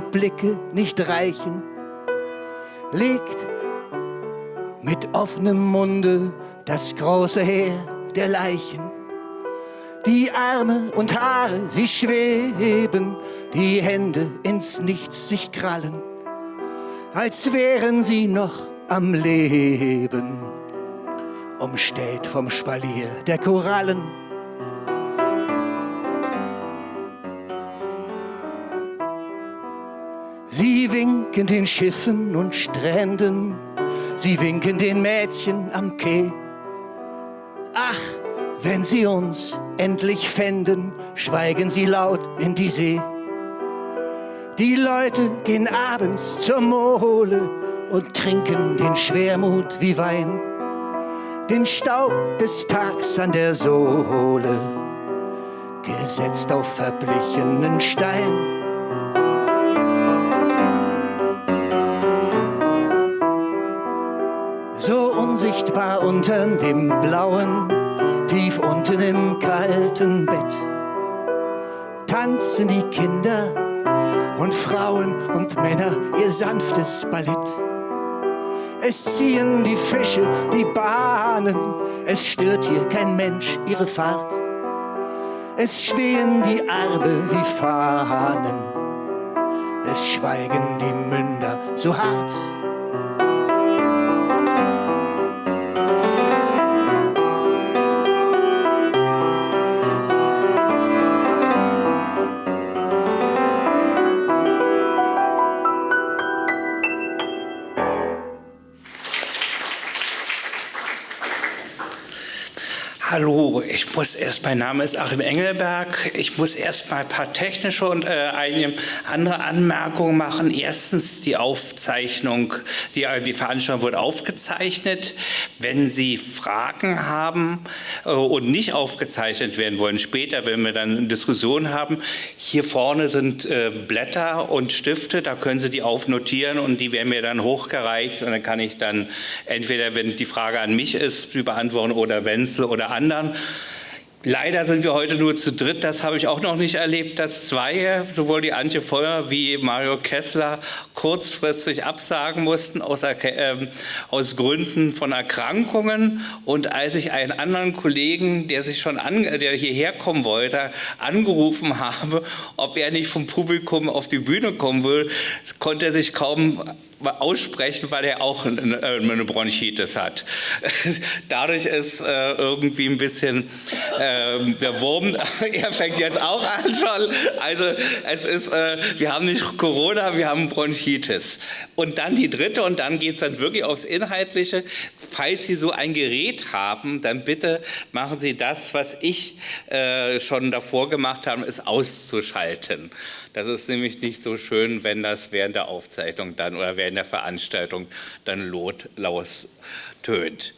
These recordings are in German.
die Blicke nicht reichen, liegt mit offenem Munde das große Heer der Leichen. Die Arme und Haare, sie schweben, die Hände ins Nichts sich krallen, als wären sie noch am Leben, umstellt vom Spalier der Korallen. Winken den Schiffen und Stränden, sie winken den Mädchen am Quai. Ach, wenn sie uns endlich fänden, schweigen sie laut in die See. Die Leute gehen abends zur Mole und trinken den Schwermut wie Wein, den Staub des Tags an der Sohle, gesetzt auf verblichenen Stein. So unsichtbar unter dem blauen, tief unten im kalten Bett. Tanzen die Kinder und Frauen und Männer ihr sanftes Ballett. Es ziehen die Fische die Bahnen, es stört hier kein Mensch ihre Fahrt. Es schwehen die Arme wie Fahnen, es schweigen die Münder so hart. Hallo, ich muss erst, mein Name ist Achim Engelberg. Ich muss erst mal ein paar technische und äh, eine andere Anmerkungen machen. Erstens, die Aufzeichnung, die, äh, die Veranstaltung wird aufgezeichnet. Wenn Sie Fragen haben äh, und nicht aufgezeichnet werden wollen, später, wenn wir dann eine Diskussion haben, hier vorne sind äh, Blätter und Stifte, da können Sie die aufnotieren und die werden mir dann hochgereicht und dann kann ich dann entweder, wenn die Frage an mich ist, die beantworten oder Wenzel oder anderen. Leider sind wir heute nur zu dritt, das habe ich auch noch nicht erlebt, dass zwei, sowohl die Antje Feuer wie Mario Kessler, kurzfristig absagen mussten aus, äh, aus Gründen von Erkrankungen. Und als ich einen anderen Kollegen, der sich schon an, der hierher kommen wollte, angerufen habe, ob er nicht vom Publikum auf die Bühne kommen will, konnte er sich kaum aussprechen, weil er auch eine Bronchitis hat. Dadurch ist äh, irgendwie ein bisschen äh, der Wurm, er fängt jetzt auch an schon. Also es ist, äh, wir haben nicht Corona, wir haben Bronchitis. Und dann die dritte und dann geht es dann wirklich aufs Inhaltliche. Falls Sie so ein Gerät haben, dann bitte machen Sie das, was ich äh, schon davor gemacht habe, ist auszuschalten. Das ist nämlich nicht so schön, wenn das während der Aufzeichnung dann oder während der Veranstaltung dann laut, tönt.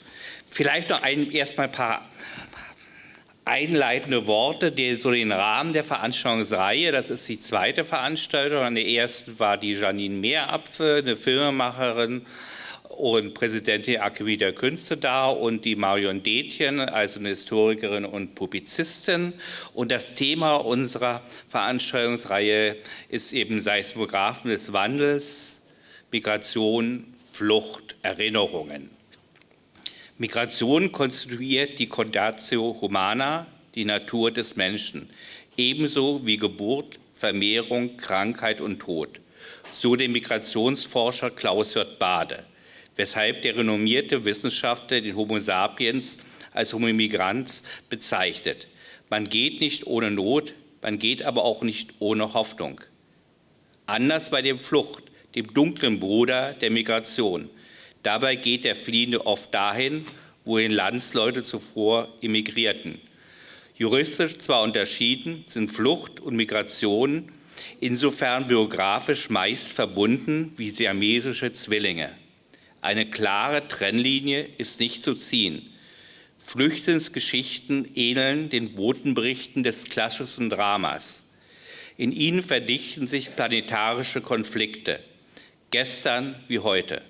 Vielleicht noch ein, erstmal ein paar einleitende Worte, die so den Rahmen der Veranstaltungsreihe, das ist die zweite Veranstaltung, an der ersten war die Janine Meerapfel, eine Filmemacherin, und Präsidentin der Akademie der Künste da und die Marion Detjen, also eine Historikerin und Publizistin. Und das Thema unserer Veranstaltungsreihe ist eben Seismographen des Wandels, Migration, Flucht, Erinnerungen. Migration konstituiert die Condatio Humana, die Natur des Menschen, ebenso wie Geburt, Vermehrung, Krankheit und Tod. So der Migrationsforscher Klaus-Jörg Bade weshalb der renommierte Wissenschaftler den Homo sapiens als Homo migrans bezeichnet. Man geht nicht ohne Not, man geht aber auch nicht ohne Hoffnung. Anders bei der Flucht, dem dunklen Bruder der Migration. Dabei geht der Fliehende oft dahin, wohin Landsleute zuvor emigrierten. Juristisch zwar unterschieden, sind Flucht und Migration insofern biografisch meist verbunden wie siamesische Zwillinge. Eine klare Trennlinie ist nicht zu ziehen. Flüchtlingsgeschichten ähneln den Botenberichten des klassischen Dramas. In ihnen verdichten sich planetarische Konflikte, gestern wie heute.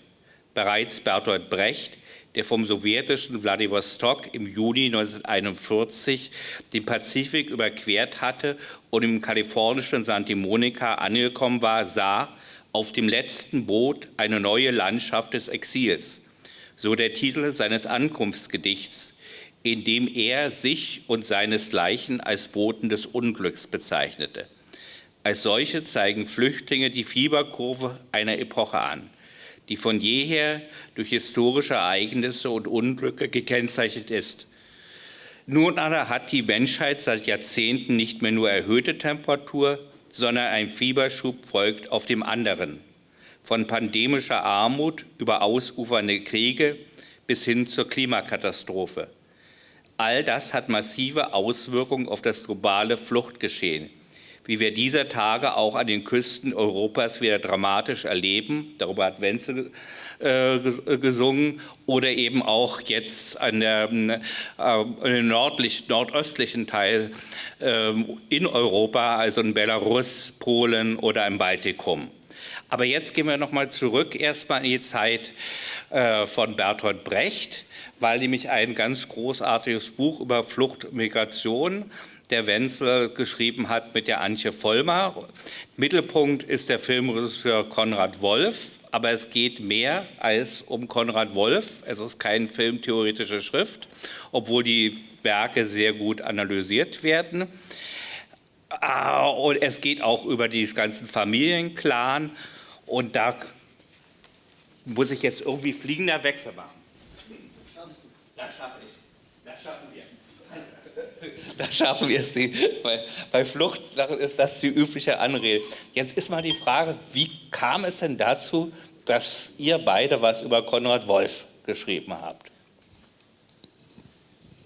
Bereits Bertolt Brecht, der vom sowjetischen Wladiwostok im Juni 1941 den Pazifik überquert hatte und im kalifornischen Santa Monica angekommen war, sah auf dem letzten Boot eine neue Landschaft des Exils, so der Titel seines Ankunftsgedichts, in dem er sich und seinesgleichen als Boten des Unglücks bezeichnete. Als solche zeigen Flüchtlinge die Fieberkurve einer Epoche an – die von jeher durch historische Ereignisse und Unglücke gekennzeichnet ist. Nun aber hat die Menschheit seit Jahrzehnten nicht mehr nur erhöhte Temperatur, sondern ein Fieberschub folgt auf dem anderen. Von pandemischer Armut über ausufernde Kriege bis hin zur Klimakatastrophe. All das hat massive Auswirkungen auf das globale Fluchtgeschehen wie wir dieser Tage auch an den Küsten Europas wieder dramatisch erleben. Darüber hat Wenzel äh, gesungen oder eben auch jetzt an der, äh, nördlich, nordöstlichen Teil äh, in Europa, also in Belarus, Polen oder im Baltikum. Aber jetzt gehen wir nochmal zurück erstmal in die Zeit äh, von Bertolt Brecht, weil nämlich ein ganz großartiges Buch über Flucht und Migration der Wenzel geschrieben hat mit der Antje Vollmer. Mittelpunkt ist der Filmregisseur Konrad Wolf, aber es geht mehr als um Konrad Wolf. Es ist keine filmtheoretische Schrift, obwohl die Werke sehr gut analysiert werden. Ah, und es geht auch über die ganzen Familienclan und da muss ich jetzt irgendwie fliegender Wechsel machen. Das schaffe ich. Da schaffen wir es. Bei, bei Flucht ist das die übliche Anrede. Jetzt ist mal die Frage, wie kam es denn dazu, dass ihr beide was über Konrad Wolf geschrieben habt?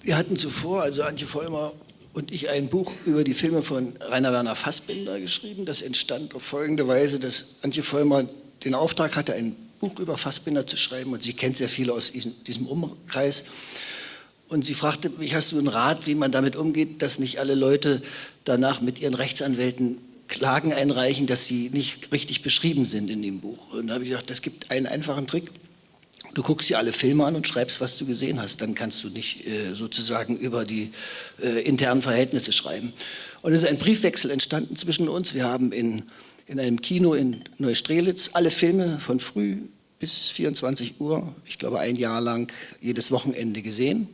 Wir hatten zuvor, also Antje Vollmer und ich, ein Buch über die Filme von Rainer Werner Fassbinder geschrieben. Das entstand auf folgende Weise, dass Antje Vollmer den Auftrag hatte, ein Buch über Fassbinder zu schreiben und sie kennt sehr viele aus diesem Umkreis. Und sie fragte mich, hast du einen Rat, wie man damit umgeht, dass nicht alle Leute danach mit ihren Rechtsanwälten Klagen einreichen, dass sie nicht richtig beschrieben sind in dem Buch. Und da habe ich gesagt, es gibt einen einfachen Trick. Du guckst dir alle Filme an und schreibst, was du gesehen hast. Dann kannst du nicht äh, sozusagen über die äh, internen Verhältnisse schreiben. Und es ist ein Briefwechsel entstanden zwischen uns. Wir haben in, in einem Kino in Neustrelitz alle Filme von früh bis 24 Uhr, ich glaube ein Jahr lang, jedes Wochenende gesehen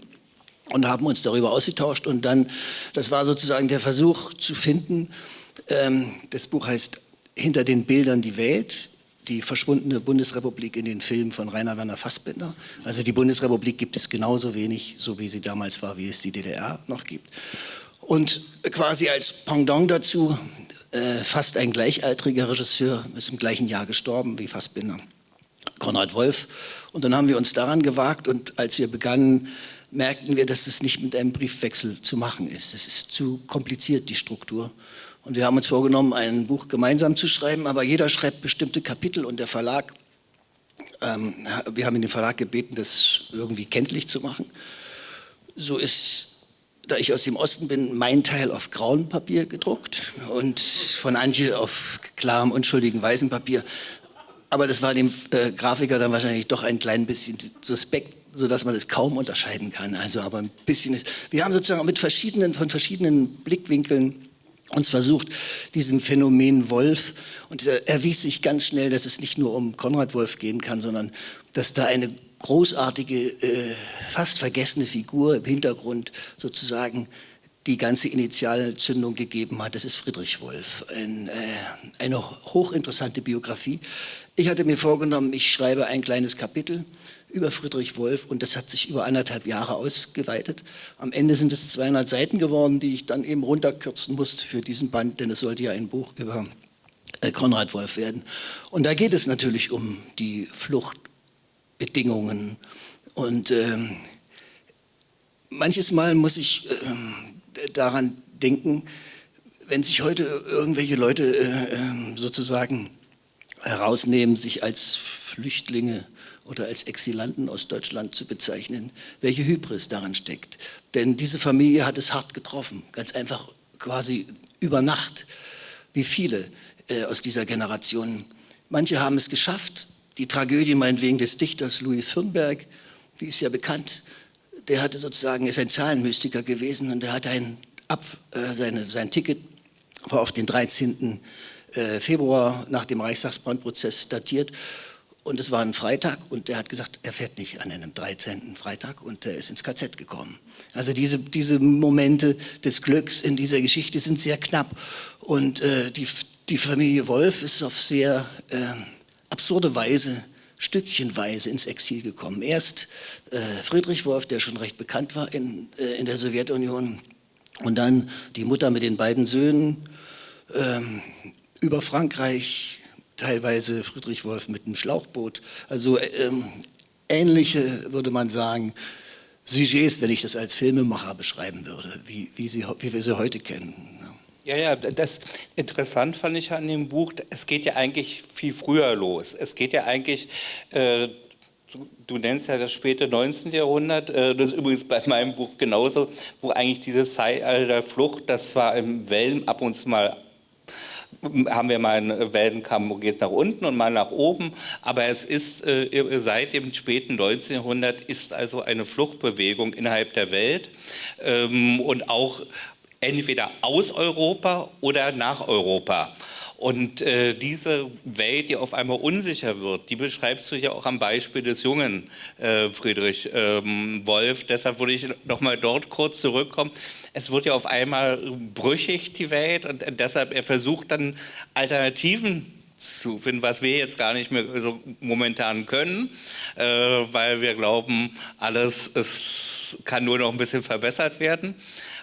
und haben uns darüber ausgetauscht. Und dann, das war sozusagen der Versuch zu finden, ähm, das Buch heißt Hinter den Bildern die Welt, die verschwundene Bundesrepublik in den Filmen von Rainer Werner Fassbinder. Also die Bundesrepublik gibt es genauso wenig, so wie sie damals war, wie es die DDR noch gibt. Und quasi als Pendant dazu äh, fast ein gleichaltriger Regisseur, ist im gleichen Jahr gestorben wie Fassbinder, Konrad Wolf. Und dann haben wir uns daran gewagt und als wir begannen, merkten wir, dass es nicht mit einem Briefwechsel zu machen ist. Es ist zu kompliziert, die Struktur. Und wir haben uns vorgenommen, ein Buch gemeinsam zu schreiben, aber jeder schreibt bestimmte Kapitel und der Verlag, ähm, wir haben den Verlag gebeten, das irgendwie kenntlich zu machen. So ist, da ich aus dem Osten bin, mein Teil auf grauem Papier gedruckt und von Antje auf klarem, unschuldigen weißem Papier. Aber das war dem äh, Grafiker dann wahrscheinlich doch ein klein bisschen suspekt, sodass man es kaum unterscheiden kann. Also aber ein bisschen ist. Wir haben sozusagen mit verschiedenen, von verschiedenen Blickwinkeln uns versucht, diesen Phänomen Wolf, und er erwies sich ganz schnell, dass es nicht nur um Konrad Wolf gehen kann, sondern dass da eine großartige, äh, fast vergessene Figur im Hintergrund sozusagen die ganze Initialzündung gegeben hat. Das ist Friedrich Wolf, ein, äh, eine hochinteressante Biografie. Ich hatte mir vorgenommen, ich schreibe ein kleines Kapitel über Friedrich Wolf und das hat sich über anderthalb Jahre ausgeweitet. Am Ende sind es 200 Seiten geworden, die ich dann eben runterkürzen musste für diesen Band, denn es sollte ja ein Buch über äh, Konrad Wolf werden. Und da geht es natürlich um die Fluchtbedingungen und ähm, manches Mal muss ich ähm, daran denken, wenn sich heute irgendwelche Leute äh, ähm, sozusagen herausnehmen, sich als Flüchtlinge oder als Exilanten aus Deutschland zu bezeichnen, welche Hybris daran steckt. Denn diese Familie hat es hart getroffen, ganz einfach quasi über Nacht, wie viele äh, aus dieser Generation. Manche haben es geschafft, die Tragödie meinetwegen des Dichters Louis Firnberg, die ist ja bekannt, der hatte sozusagen, ist ein Zahlenmystiker gewesen und der hat ein, Ab, äh, seine, sein Ticket war auf den 13. Äh, Februar nach dem Reichstagsbrandprozess datiert und es war ein Freitag und er hat gesagt, er fährt nicht an einem 13. Freitag und er ist ins KZ gekommen. Also diese, diese Momente des Glücks in dieser Geschichte sind sehr knapp und äh, die, die Familie Wolf ist auf sehr äh, absurde Weise stückchenweise ins Exil gekommen. Erst äh, Friedrich Wolf, der schon recht bekannt war in, äh, in der Sowjetunion, und dann die Mutter mit den beiden Söhnen ähm, über Frankreich, teilweise Friedrich Wolf mit einem Schlauchboot. Also ähm, ähnliche, würde man sagen, Sujets, wenn ich das als Filmemacher beschreiben würde, wie, wie, sie, wie wir sie heute kennen. Ja, ja, das interessant fand ich an dem Buch, es geht ja eigentlich viel früher los. Es geht ja eigentlich, äh, du, du, nennst ja das späte 19. Jahrhundert, äh, das ist übrigens bei meinem Buch genauso, wo eigentlich dieses Zeitalter Flucht, das zwar im Wellen ab und zu mal haben wir mal einen Wellenkamm, wo geht es nach unten und mal nach oben, aber es ist äh, seit dem späten 19. Jahrhundert ist also eine Fluchtbewegung innerhalb der Welt ähm, und auch entweder aus Europa oder nach Europa. Und äh, diese Welt, die auf einmal unsicher wird, die beschreibst du ja auch am Beispiel des jungen äh, Friedrich ähm, Wolf. Deshalb würde ich nochmal dort kurz zurückkommen. Es wird ja auf einmal brüchig, die Welt, und deshalb er versucht dann Alternativen zu finden, was wir jetzt gar nicht mehr so momentan können, äh, weil wir glauben, alles es kann nur noch ein bisschen verbessert werden.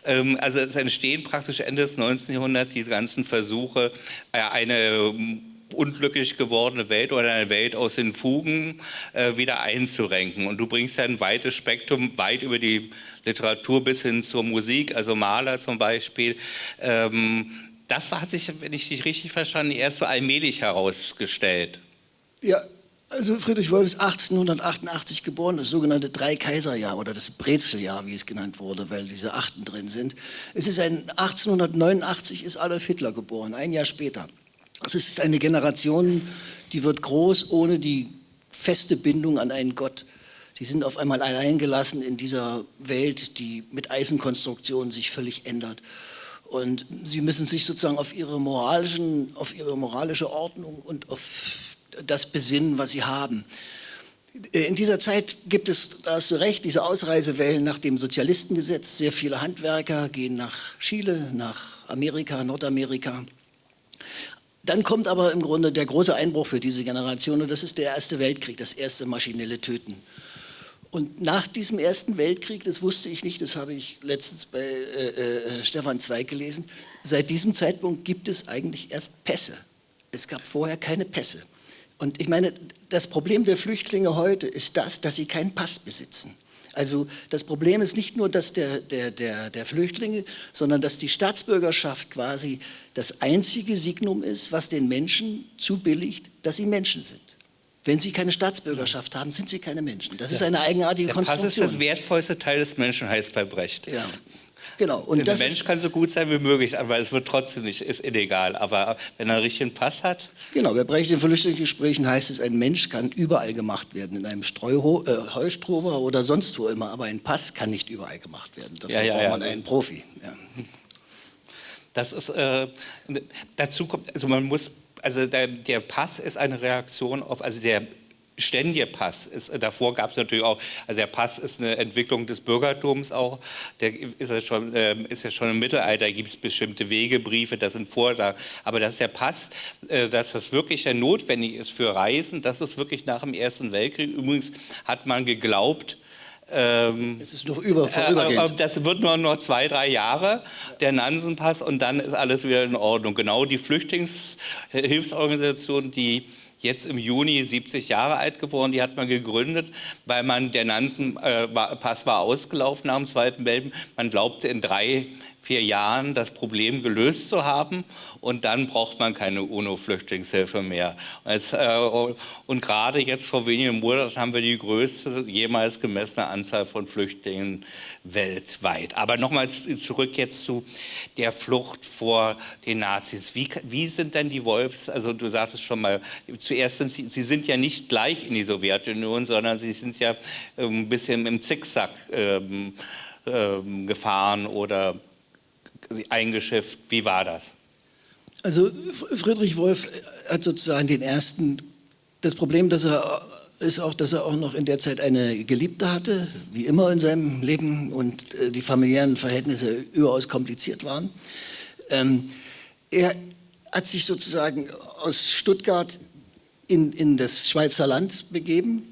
Ähm, also es entstehen praktisch Ende des 19. Jahrhunderts diese ganzen Versuche, äh, eine ähm, unglücklich gewordene Welt oder eine Welt aus den Fugen äh, wieder einzurenken. Und du bringst ja ein weites Spektrum, weit über die Literatur bis hin zur Musik, also Maler zum Beispiel. Ähm, das hat sich, wenn ich dich richtig verstanden, erst so allmählich herausgestellt. Ja, also Friedrich Wolf ist 1888 geboren, das sogenannte Dreikaiserjahr oder das Brezeljahr, wie es genannt wurde, weil diese Achten drin sind. Es ist ein 1889 ist Adolf Hitler geboren, ein Jahr später. Es ist eine Generation, die wird groß ohne die feste Bindung an einen Gott. Sie sind auf einmal alleingelassen in dieser Welt, die mit Eisenkonstruktionen sich völlig ändert. Und sie müssen sich sozusagen auf ihre, moralischen, auf ihre moralische Ordnung und auf das besinnen, was sie haben. In dieser Zeit gibt es, da hast du recht, diese Ausreisewellen nach dem Sozialistengesetz. Sehr viele Handwerker gehen nach Chile, nach Amerika, Nordamerika. Dann kommt aber im Grunde der große Einbruch für diese Generation und das ist der Erste Weltkrieg, das erste maschinelle Töten. Und nach diesem Ersten Weltkrieg, das wusste ich nicht, das habe ich letztens bei äh, äh, Stefan Zweig gelesen, seit diesem Zeitpunkt gibt es eigentlich erst Pässe. Es gab vorher keine Pässe. Und ich meine, das Problem der Flüchtlinge heute ist das, dass sie keinen Pass besitzen. Also das Problem ist nicht nur dass der, der, der, der Flüchtlinge, sondern dass die Staatsbürgerschaft quasi das einzige Signum ist, was den Menschen zubilligt, dass sie Menschen sind. Wenn sie keine Staatsbürgerschaft haben, sind sie keine Menschen. Das ja. ist eine eigenartige der Konstruktion. Pass ist das wertvollste Teil des Menschen, heißt bei Brecht. Ja. Genau. Und der Mensch kann so gut sein wie möglich, aber es wird trotzdem nicht, ist illegal. Aber wenn er einen richtigen Pass hat. Genau, bei Brecht in Flüchtlingsgesprächen heißt es, ein Mensch kann überall gemacht werden, in einem Streuho äh, Heustrober oder sonst wo immer, aber ein Pass kann nicht überall gemacht werden. Dafür ja, ja, braucht man ja. einen Profi. Das ist, äh, dazu kommt, also man muss also der, der, Pass ist eine Reaktion auf, also der ständige Pass. Ist, davor gab es natürlich auch, also der Pass ist eine Entwicklung des Bürgertums auch. Der ist ja schon, äh, ist ja schon im Mittelalter, gibt es bestimmte Wegebriefe, das sind Vorlagen. Aber dass der Pass, äh, dass das wirklich notwendig ist für Reisen, das ist wirklich nach dem Ersten Weltkrieg. Übrigens hat man geglaubt, ähm, es ist noch über, äh, vorübergehend. Äh, das wird nur noch zwei, drei Jahre, der Nansenpass, und dann ist alles wieder in Ordnung. Genau die Flüchtlingshilfsorganisation, die jetzt im Juni 70 Jahre alt geworden. Die hat man gegründet, weil man, der Nansen-Pass war ausgelaufen nach dem Zweiten Weltkrieg. Man glaubte, in drei, vier Jahren das Problem gelöst zu haben und dann braucht man keine UNO-Flüchtlingshilfe mehr. Es, äh, und gerade jetzt vor wenigen Monaten haben wir die größte jemals gemessene Anzahl von Flüchtlingen weltweit. Aber nochmal zurück jetzt zu der Flucht vor den Nazis. Wie, wie sind denn die Wolfs, also du sagtest schon mal, zuerst sind sie, sie sind ja nicht gleich in die Sowjetunion, sondern sie sind ja ähm, ein bisschen im Zickzack ähm, ähm, gefahren oder eingeschifft. Wie war das? Also Friedrich Wolf hat sozusagen den ersten, das Problem, dass er ist auch, dass er auch noch in der Zeit eine Geliebte hatte, wie immer in seinem Leben und äh, die familiären Verhältnisse überaus kompliziert waren. Ähm, er hat sich sozusagen aus Stuttgart in, in das Schweizer Land begeben.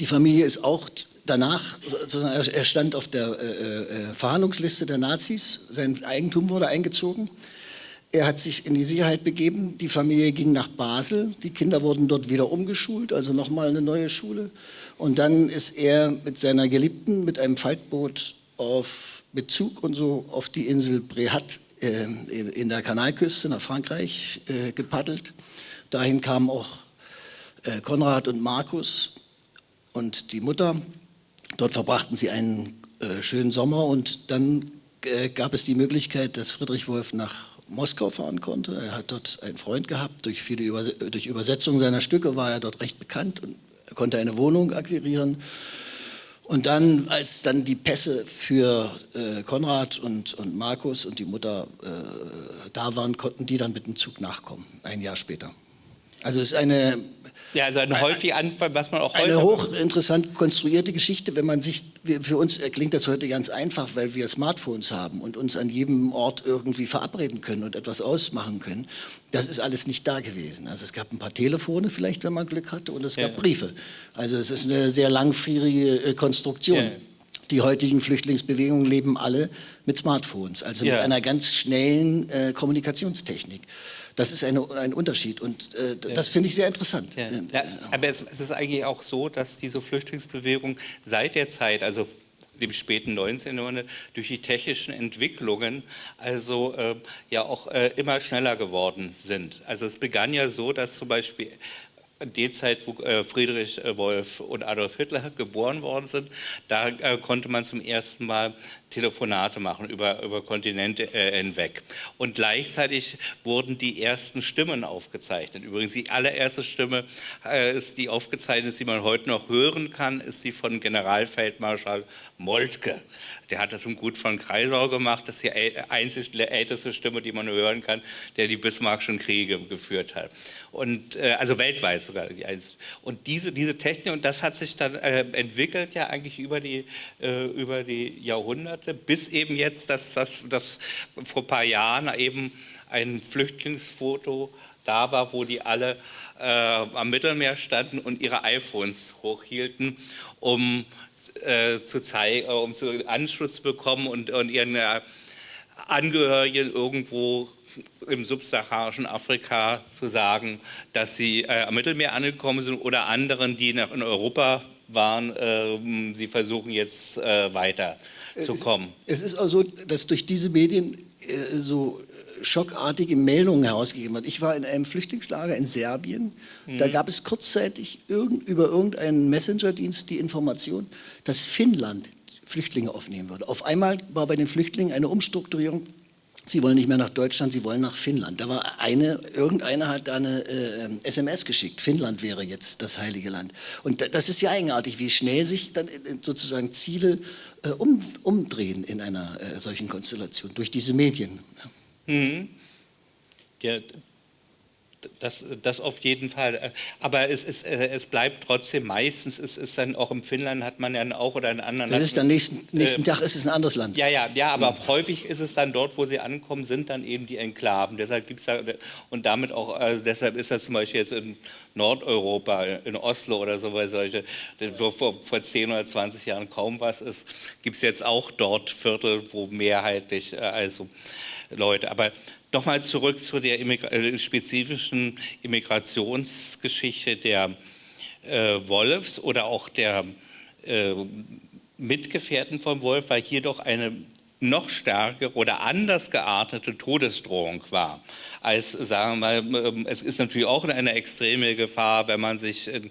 Die Familie ist auch danach, er stand auf der äh, äh, Verhandlungsliste der Nazis, sein Eigentum wurde eingezogen. Er hat sich in die Sicherheit begeben, die Familie ging nach Basel, die Kinder wurden dort wieder umgeschult, also nochmal eine neue Schule. Und dann ist er mit seiner Geliebten mit einem Faltboot auf Bezug und so auf die Insel Brehat äh, in der Kanalküste nach Frankreich äh, gepaddelt. Dahin kamen auch äh, Konrad und Markus und die Mutter. Dort verbrachten sie einen äh, schönen Sommer und dann äh, gab es die Möglichkeit, dass Friedrich Wolf nach Moskau fahren konnte. Er hat dort einen Freund gehabt. Durch viele Übers durch Übersetzung seiner Stücke war er dort recht bekannt und konnte eine Wohnung akquirieren. Und dann, als dann die Pässe für äh, Konrad und, und Markus und die Mutter äh, da waren, konnten die dann mit dem Zug nachkommen, ein Jahr später. Also es ist eine ja, also ein häufig Anfall, was man auch heute. Eine hochinteressant konstruierte Geschichte, wenn man sich, für uns klingt das heute ganz einfach, weil wir Smartphones haben und uns an jedem Ort irgendwie verabreden können und etwas ausmachen können. Das ist alles nicht da gewesen. Also es gab ein paar Telefone vielleicht, wenn man Glück hatte, und es gab ja. Briefe. Also es ist eine sehr langfrierige äh, Konstruktion. Ja. Die heutigen Flüchtlingsbewegungen leben alle mit Smartphones, also ja. mit einer ganz schnellen äh, Kommunikationstechnik. Das ist eine, ein Unterschied und äh, das finde ich sehr interessant. Ja. Ja, aber es, es, ist eigentlich auch so, dass diese Flüchtlingsbewegung seit der Zeit, also dem späten 19. Jahrhundert, durch die technischen Entwicklungen also äh, ja auch äh, immer schneller geworden sind. Also es begann ja so, dass zum Beispiel die Zeit, wo äh, Friedrich Wolf und Adolf Hitler geboren worden sind, da äh, konnte man zum ersten Mal Telefonate machen über, über Kontinente hinweg. Und gleichzeitig wurden die ersten Stimmen aufgezeichnet. Übrigens die allererste Stimme ist die aufgezeichnet, die man heute noch hören kann, ist die von Generalfeldmarschall Moltke. Der hat das im Gut von Kreisau gemacht, das ist die einzige älteste Stimme, die man hören kann, der die Bismarckschen Kriege geführt hat. Und, äh, also weltweit sogar. Die. Und diese, diese Technik, und das hat sich dann äh, entwickelt ja eigentlich über die, äh, über die Jahrhunderte, bis eben jetzt, dass das, das vor ein paar Jahren eben ein Flüchtlingsfoto da war, wo die alle äh, am Mittelmeer standen und ihre iPhones hochhielten, um äh, zu zeigen, äh, um zu Anschluss zu bekommen und, und ihren äh, Angehörigen irgendwo im subsaharischen Afrika zu sagen, dass sie äh, am Mittelmeer angekommen sind oder anderen, die noch in Europa waren, äh, sie versuchen jetzt äh, weiter zu kommen. Es ist auch so, dass durch diese Medien äh, so schockartige Meldungen herausgegeben hat. Ich war in einem Flüchtlingslager in Serbien. Mhm. Da gab es kurzzeitig irgend, über irgendeinen Messenger-Dienst die Information, dass Finnland Flüchtlinge aufnehmen würde. Auf einmal war bei den Flüchtlingen eine Umstrukturierung. Sie wollen nicht mehr nach Deutschland, sie wollen nach Finnland. Da war eine, irgendeiner hat da eine äh, SMS geschickt. Finnland wäre jetzt das heilige Land. Und das ist ja eigenartig, wie schnell sich dann sozusagen Ziele äh, um, umdrehen in einer äh, solchen Konstellation durch diese Medien. Mhm. Ja, das, das auf jeden Fall. Aber es, ist, äh, es bleibt trotzdem meistens, es ist dann auch in Finnland hat man ja auch oder in anderen Das ist dann nächsten, nächsten äh, Tag ist es ein anderes Land. Ja, ja, ja, aber mhm. häufig ist es dann dort, wo sie ankommen, sind dann eben die Enklaven. Deshalb gibt's da, und damit auch, also deshalb ist das zum Beispiel jetzt in Nordeuropa, in Oslo oder so, weil solche, wo vor, vor 10 oder 20 Jahren kaum was ist, gibt es jetzt auch dort Viertel, wo mehrheitlich, äh, also Leute. Aber nochmal zurück zu der Immigra äh, spezifischen Immigrationsgeschichte der äh, Wolfs oder auch der äh, Mitgefährten von Wolf, weil hier doch eine noch stärkere oder anders geartete Todesdrohung war als, sagen wir mal, ähm, es ist natürlich auch eine extreme Gefahr, wenn man sich in,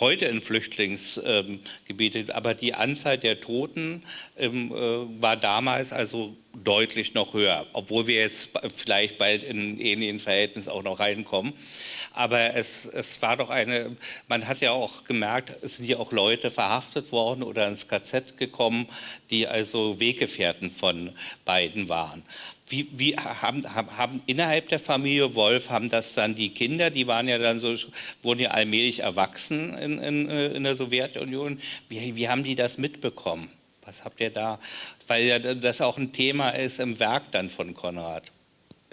heute in Flüchtlingsgebiete, ähm, aber die Anzahl der Toten ähm, äh, war damals also deutlich noch höher, obwohl wir jetzt vielleicht bald in ähnlichen Verhältnissen auch noch reinkommen. Aber es, es war doch eine, man hat ja auch gemerkt, es sind ja auch Leute verhaftet worden oder ins KZ gekommen, die also Weggefährten von beiden waren. Wie, wie haben, haben, innerhalb der Familie Wolf, haben das dann die Kinder, die waren ja dann so, wurden ja allmählich erwachsen in, in, äh, in der Sowjetunion, wie, wie haben die das mitbekommen? Was habt ihr da? Weil ja das auch ein Thema ist im Werk dann von Konrad.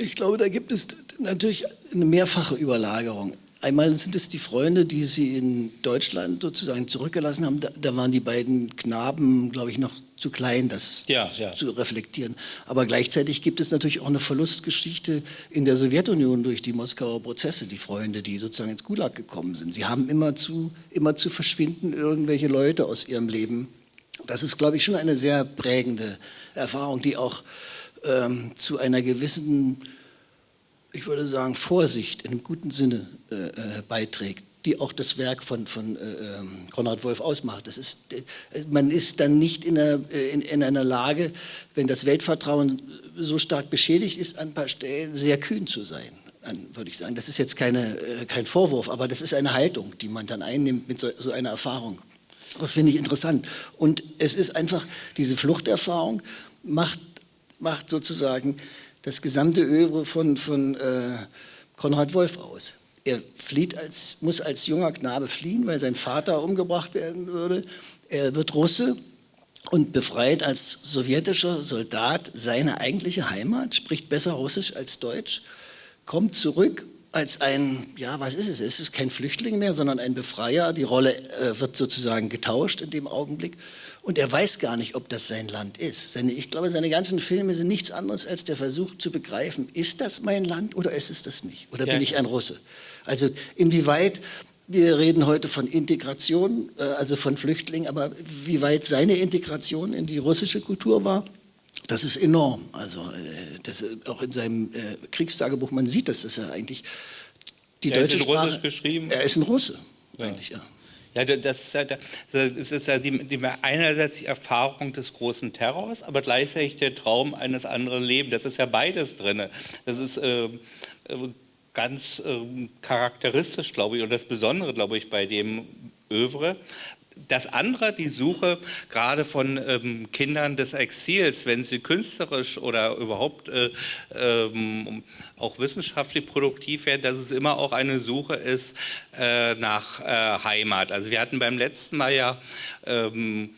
Ich glaube, da gibt es natürlich eine mehrfache Überlagerung. Einmal sind es die Freunde, die sie in Deutschland sozusagen zurückgelassen haben. Da, da waren die beiden Knaben, glaube ich, noch zu klein, das ja, ja. zu reflektieren. Aber gleichzeitig gibt es natürlich auch eine Verlustgeschichte in der Sowjetunion durch die Moskauer Prozesse, die Freunde, die sozusagen ins Gulag gekommen sind. Sie haben immer zu, immer zu verschwinden irgendwelche Leute aus ihrem Leben. Das ist, glaube ich, schon eine sehr prägende Erfahrung, die auch ähm, zu einer gewissen ich würde sagen, Vorsicht in einem guten Sinne äh, äh, beiträgt, die auch das Werk von, von äh, ähm, Konrad Wolf ausmacht. Das ist, äh, man ist dann nicht in einer, äh, in, in einer Lage, wenn das Weltvertrauen so stark beschädigt ist, an ein paar Stellen sehr kühn zu sein würde ich sagen. Das ist jetzt keine, äh, kein Vorwurf, aber das ist eine Haltung, die man dann einnimmt mit so, so, einer Erfahrung. Das finde ich interessant. Und es ist einfach, diese Fluchterfahrung macht, macht sozusagen das gesamte Övre von, von äh, Konrad Wolf aus. Er flieht als, muss als junger Knabe fliehen, weil sein Vater umgebracht werden würde. Er wird Russe und befreit als sowjetischer Soldat seine eigentliche Heimat, spricht besser Russisch als Deutsch, kommt zurück als ein, ja, was ist es? Es ist kein Flüchtling mehr, sondern ein Befreier. Die Rolle äh, wird sozusagen getauscht in dem Augenblick und er weiß gar nicht, ob das sein Land ist. Seine, ich glaube, seine ganzen Filme sind nichts anderes als der Versuch zu begreifen, ist das mein Land oder ist es das nicht? Oder ja. bin ich ein Russe? Also inwieweit, wir reden heute von Integration, äh, also von Flüchtlingen, aber wie weit seine Integration in die russische Kultur war, das ist enorm. Also äh, das, auch in seinem äh, Kriegstagebuch, man sieht das, dass er eigentlich die er deutsche ist in Sprache, Russisch geschrieben. Er ist ein Russe, ja. eigentlich, ja. Ja, das ist ja, das ist ja die, die, einerseits die Erfahrung des großen Terrors, aber gleichzeitig der Traum eines anderen Lebens. Das ist ja beides drin. Das ist äh, ganz äh, charakteristisch, glaube ich, und das Besondere, glaube ich, bei dem Övre, das andere, die Suche gerade von ähm, Kindern des Exils, wenn sie künstlerisch oder überhaupt äh, ähm, auch wissenschaftlich produktiv werden, dass es immer auch eine Suche ist äh, nach äh, Heimat. Also wir hatten beim letzten Mal ja ähm,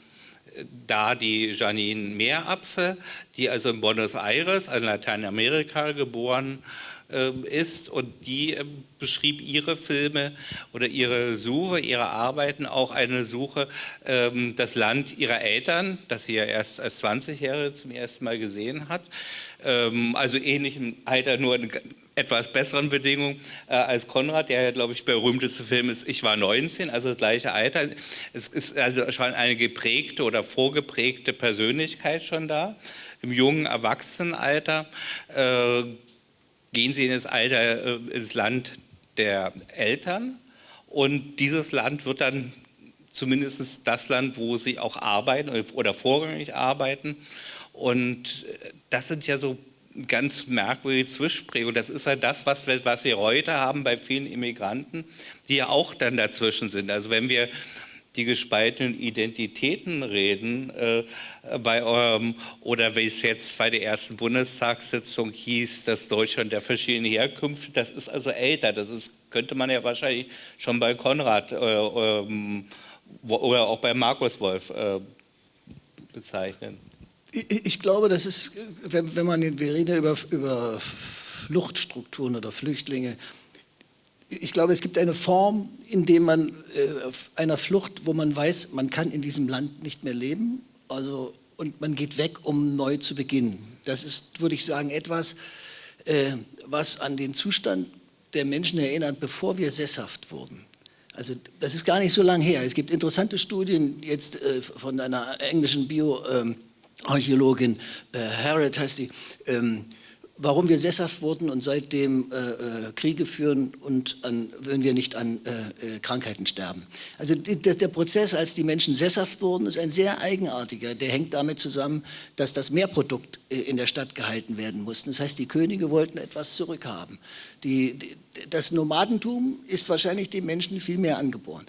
da die Janine Meerapfel, die also in Buenos Aires, also in Lateinamerika geboren ähm, ist und die ähm, beschrieb ihre Filme oder ihre Suche, ihre Arbeiten auch eine Suche, ähm, das Land ihrer Eltern, das sie ja erst als 20-Jährige zum ersten Mal gesehen hat, also ähnlich im Alter, nur in etwas besseren Bedingungen äh, als Konrad, der ja, glaube ich, berühmteste Film ist Ich war 19, also das gleiche Alter. Es ist also schon eine geprägte oder vorgeprägte Persönlichkeit schon da. Im jungen Erwachsenenalter äh, gehen sie in das Alter, äh, ins Land der Eltern und dieses Land wird dann zumindest das Land, wo sie auch arbeiten oder vorrangig arbeiten und das sind ja so ganz merkwürdige Zwischenprägungen. Das ist ja das, was wir, was wir heute haben bei vielen Immigranten, die ja auch dann dazwischen sind. Also wenn wir die gespaltenen Identitäten reden, äh, bei eurem, oder wie es jetzt bei der ersten Bundestagssitzung hieß, das Deutschland der verschiedenen Herkünfte, das ist also älter, das ist, könnte man ja wahrscheinlich schon bei Konrad äh, ähm, oder auch bei Markus Wolf äh, bezeichnen. Ich, glaube, das ist, wenn, wenn man, wir reden über, über Fluchtstrukturen oder Flüchtlinge, ich glaube, es gibt eine Form, in der man äh, einer Flucht, wo man weiß, man kann in diesem Land nicht mehr leben, also, und man geht weg, um neu zu beginnen. Das ist, würde ich sagen, etwas, äh, was an den Zustand der Menschen erinnert, bevor wir sesshaft wurden. Also das ist gar nicht so lange her. Es gibt interessante Studien jetzt äh, von einer englischen Bio, Archäologin äh, Harriet heißt die, ähm, warum wir sesshaft wurden und seitdem äh, äh, Kriege führen und an, wenn wir nicht an äh, äh Krankheiten sterben. Also die, der Prozess, als die Menschen sesshaft wurden, ist ein sehr eigenartiger. Der hängt damit zusammen, dass das Mehrprodukt äh, in der Stadt gehalten werden musste. Das heißt, die Könige wollten etwas zurückhaben. Die, die, das Nomadentum ist wahrscheinlich den Menschen viel mehr angeboren.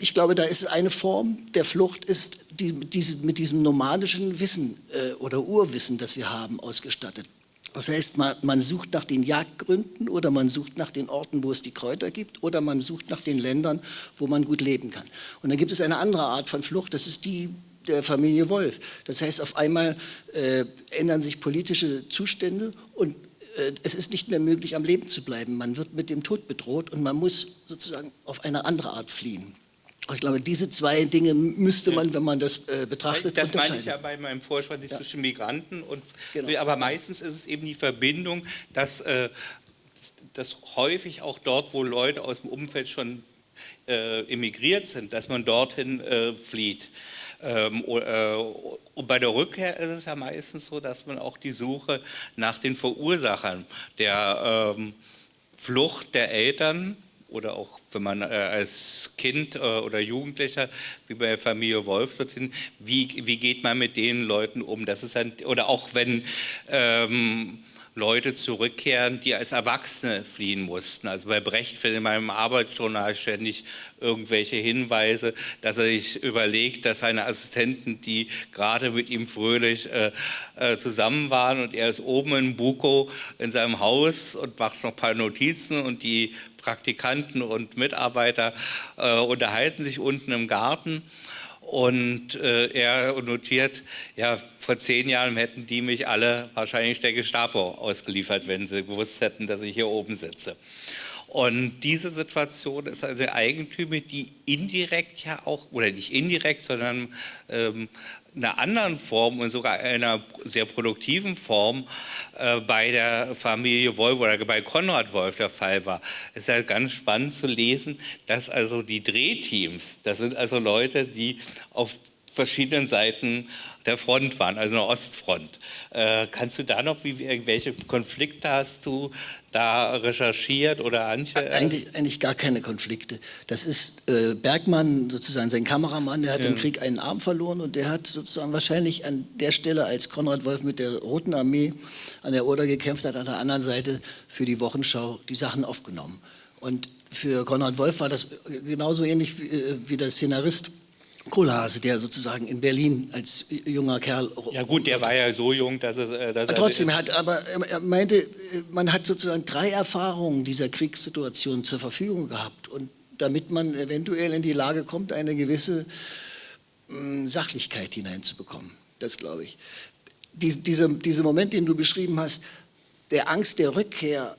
Ich glaube, da ist eine Form der Flucht, ist die, mit diesem nomadischen Wissen äh, oder Urwissen, das wir haben, ausgestattet. Das heißt, man, man, sucht nach den Jagdgründen oder man sucht nach den Orten, wo es die Kräuter gibt oder man sucht nach den Ländern, wo man gut leben kann. Und dann gibt es eine andere Art von Flucht, das ist die der Familie Wolf. Das heißt, auf einmal äh, ändern sich politische Zustände und äh, es ist nicht mehr möglich, am Leben zu bleiben. Man wird mit dem Tod bedroht und man muss sozusagen auf eine andere Art fliehen. Ich glaube, diese zwei Dinge müsste man, wenn man das äh, betrachtet, Das meine ich ja bei meinem Vorschlag ja. zwischen Migranten und, genau. aber meistens ist es eben die Verbindung, dass, äh, dass häufig auch dort, wo Leute aus dem Umfeld schon äh, emigriert sind, dass man dorthin äh, flieht. Ähm, äh, und bei der Rückkehr ist es ja meistens so, dass man auch die Suche nach den Verursachern der ähm, Flucht der Eltern oder auch wenn man äh, als Kind äh, oder Jugendlicher, wie bei der Familie Wolf dorthin, wie, wie geht man mit den Leuten um? Das ist ein, oder auch wenn ähm, Leute zurückkehren, die als Erwachsene fliehen mussten. Also bei Brecht findet in meinem Arbeitsjournal ständig irgendwelche Hinweise, dass er sich überlegt, dass seine Assistenten, die gerade mit ihm fröhlich äh, äh, zusammen waren und er ist oben in Buko in seinem Haus und macht noch ein paar Notizen und die Praktikanten und Mitarbeiter äh, unterhalten sich unten im Garten und äh, er notiert, ja, vor zehn Jahren hätten die mich alle wahrscheinlich der Gestapo ausgeliefert, wenn sie gewusst hätten, dass ich hier oben sitze. Und diese Situation ist eine Eigentümer, die indirekt ja auch, oder nicht indirekt, sondern ähm, einer anderen Form und sogar einer sehr produktiven Form äh, bei der Familie Wolf oder bei Konrad Wolf der Fall war. Es ist halt ganz spannend zu lesen, dass also die Drehteams, das sind also Leute, die auf verschiedenen Seiten der Front waren, also eine Ostfront. Äh, kannst du da noch, wie, welche Konflikte hast du da recherchiert oder Antje? Eigentlich, eigentlich gar keine Konflikte. Das ist äh, Bergmann, sozusagen sein Kameramann, der hat ja. im Krieg einen Arm verloren und der hat sozusagen wahrscheinlich an der Stelle, als Konrad Wolf mit der Roten Armee an der Oder gekämpft hat, an der anderen Seite für die Wochenschau die Sachen aufgenommen. Und für Konrad Wolf war das genauso ähnlich wie, äh, wie der Szenarist Kohlhase, der sozusagen in Berlin als junger Kerl. Ja gut, der war ja so jung, dass es. Äh, dass trotzdem er hat, aber er meinte, man hat sozusagen drei Erfahrungen dieser Kriegssituation zur Verfügung gehabt und damit man eventuell in die Lage kommt, eine gewisse mh, Sachlichkeit hineinzubekommen. Das glaube ich. Dies, dieser, dieser Moment, den du beschrieben hast, der Angst der Rückkehr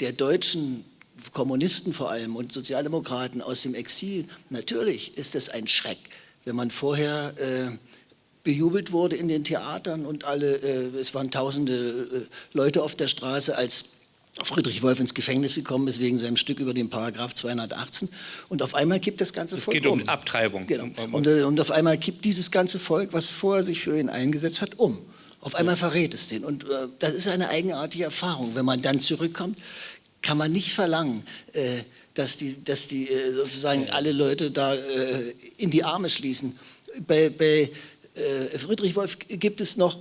der Deutschen Kommunisten vor allem und Sozialdemokraten aus dem Exil, natürlich ist es ein Schreck, wenn man vorher äh, bejubelt wurde in den Theatern und alle, äh, es waren tausende äh, Leute auf der Straße, als Friedrich Wolf ins Gefängnis gekommen ist wegen seinem Stück über den Paragraph 218 und auf einmal kippt das ganze Volk Es geht um, um. Abtreibung. Genau. Und, äh, und auf einmal kippt dieses ganze Volk, was vorher sich für ihn eingesetzt hat, um. Auf einmal verrät es den. Und äh, das ist eine eigenartige Erfahrung, wenn man dann zurückkommt kann man nicht verlangen, äh, dass die, dass die äh, sozusagen alle Leute da äh, in die Arme schließen. Bei, bei Friedrich Wolf gibt es noch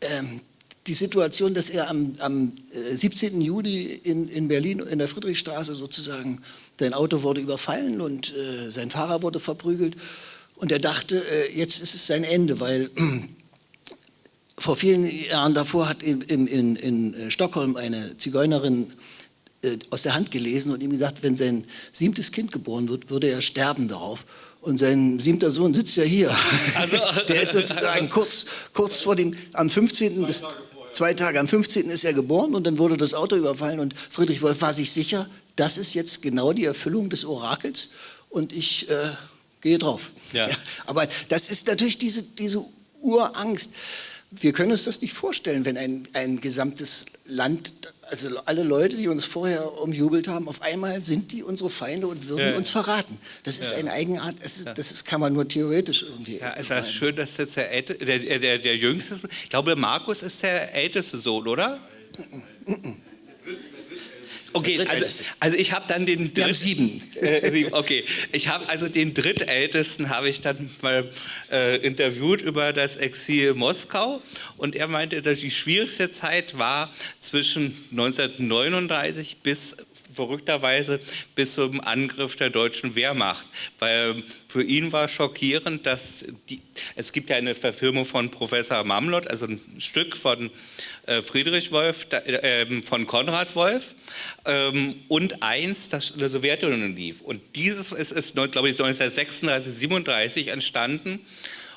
ähm, die Situation, dass er am, am 17. Juli in, in, Berlin in der Friedrichstraße sozusagen, sein Auto wurde überfallen und äh, sein Fahrer wurde verprügelt und er dachte, äh, jetzt ist es sein Ende, weil vor vielen Jahren davor hat in, in, in äh, Stockholm eine Zigeunerin äh, aus der Hand gelesen und ihm gesagt, wenn sein siebtes Kind geboren wird, würde er sterben darauf. Und sein siebter Sohn sitzt ja hier. Also, der ist sozusagen kurz, kurz vor dem, am 15. bis zwei Tage, am 15. ist er geboren und dann wurde das Auto überfallen und Friedrich Wolf war sich sicher, das ist jetzt genau die Erfüllung des Orakels und ich äh, gehe drauf. Ja. ja. aber das ist natürlich diese, diese Urangst wir können uns das nicht vorstellen, wenn ein, ein gesamtes Land, also alle Leute, die uns vorher umjubelt haben, auf einmal sind die unsere Feinde und würden ja. uns verraten. Das ist ja. eine Eigenart, das, ist, das ist, kann man nur theoretisch irgendwie. Ja, es ist schön, dass jetzt der, Älte, der, der, der, Jüngste. Ich glaube, Markus ist der älteste Sohn, oder? Mm -mm. Okay, also, also ich habe dann den dritten, sieben. Äh, sieben. Okay, ich habe also den drittältesten habe ich dann mal äh, interviewt über das Exil Moskau und er meinte, dass die schwierigste Zeit war zwischen 1939 bis verrückterweise bis zum Angriff der deutschen Wehrmacht. Weil für ihn war schockierend, dass die, es gibt ja eine Verfilmung von Professor Mamlot, also ein Stück von äh, Friedrich Wolf, äh, von Konrad Wolf ähm, und eins, das in der Sowjetunion lief. Und dieses ist, ist glaube ich, 1936, 37 entstanden.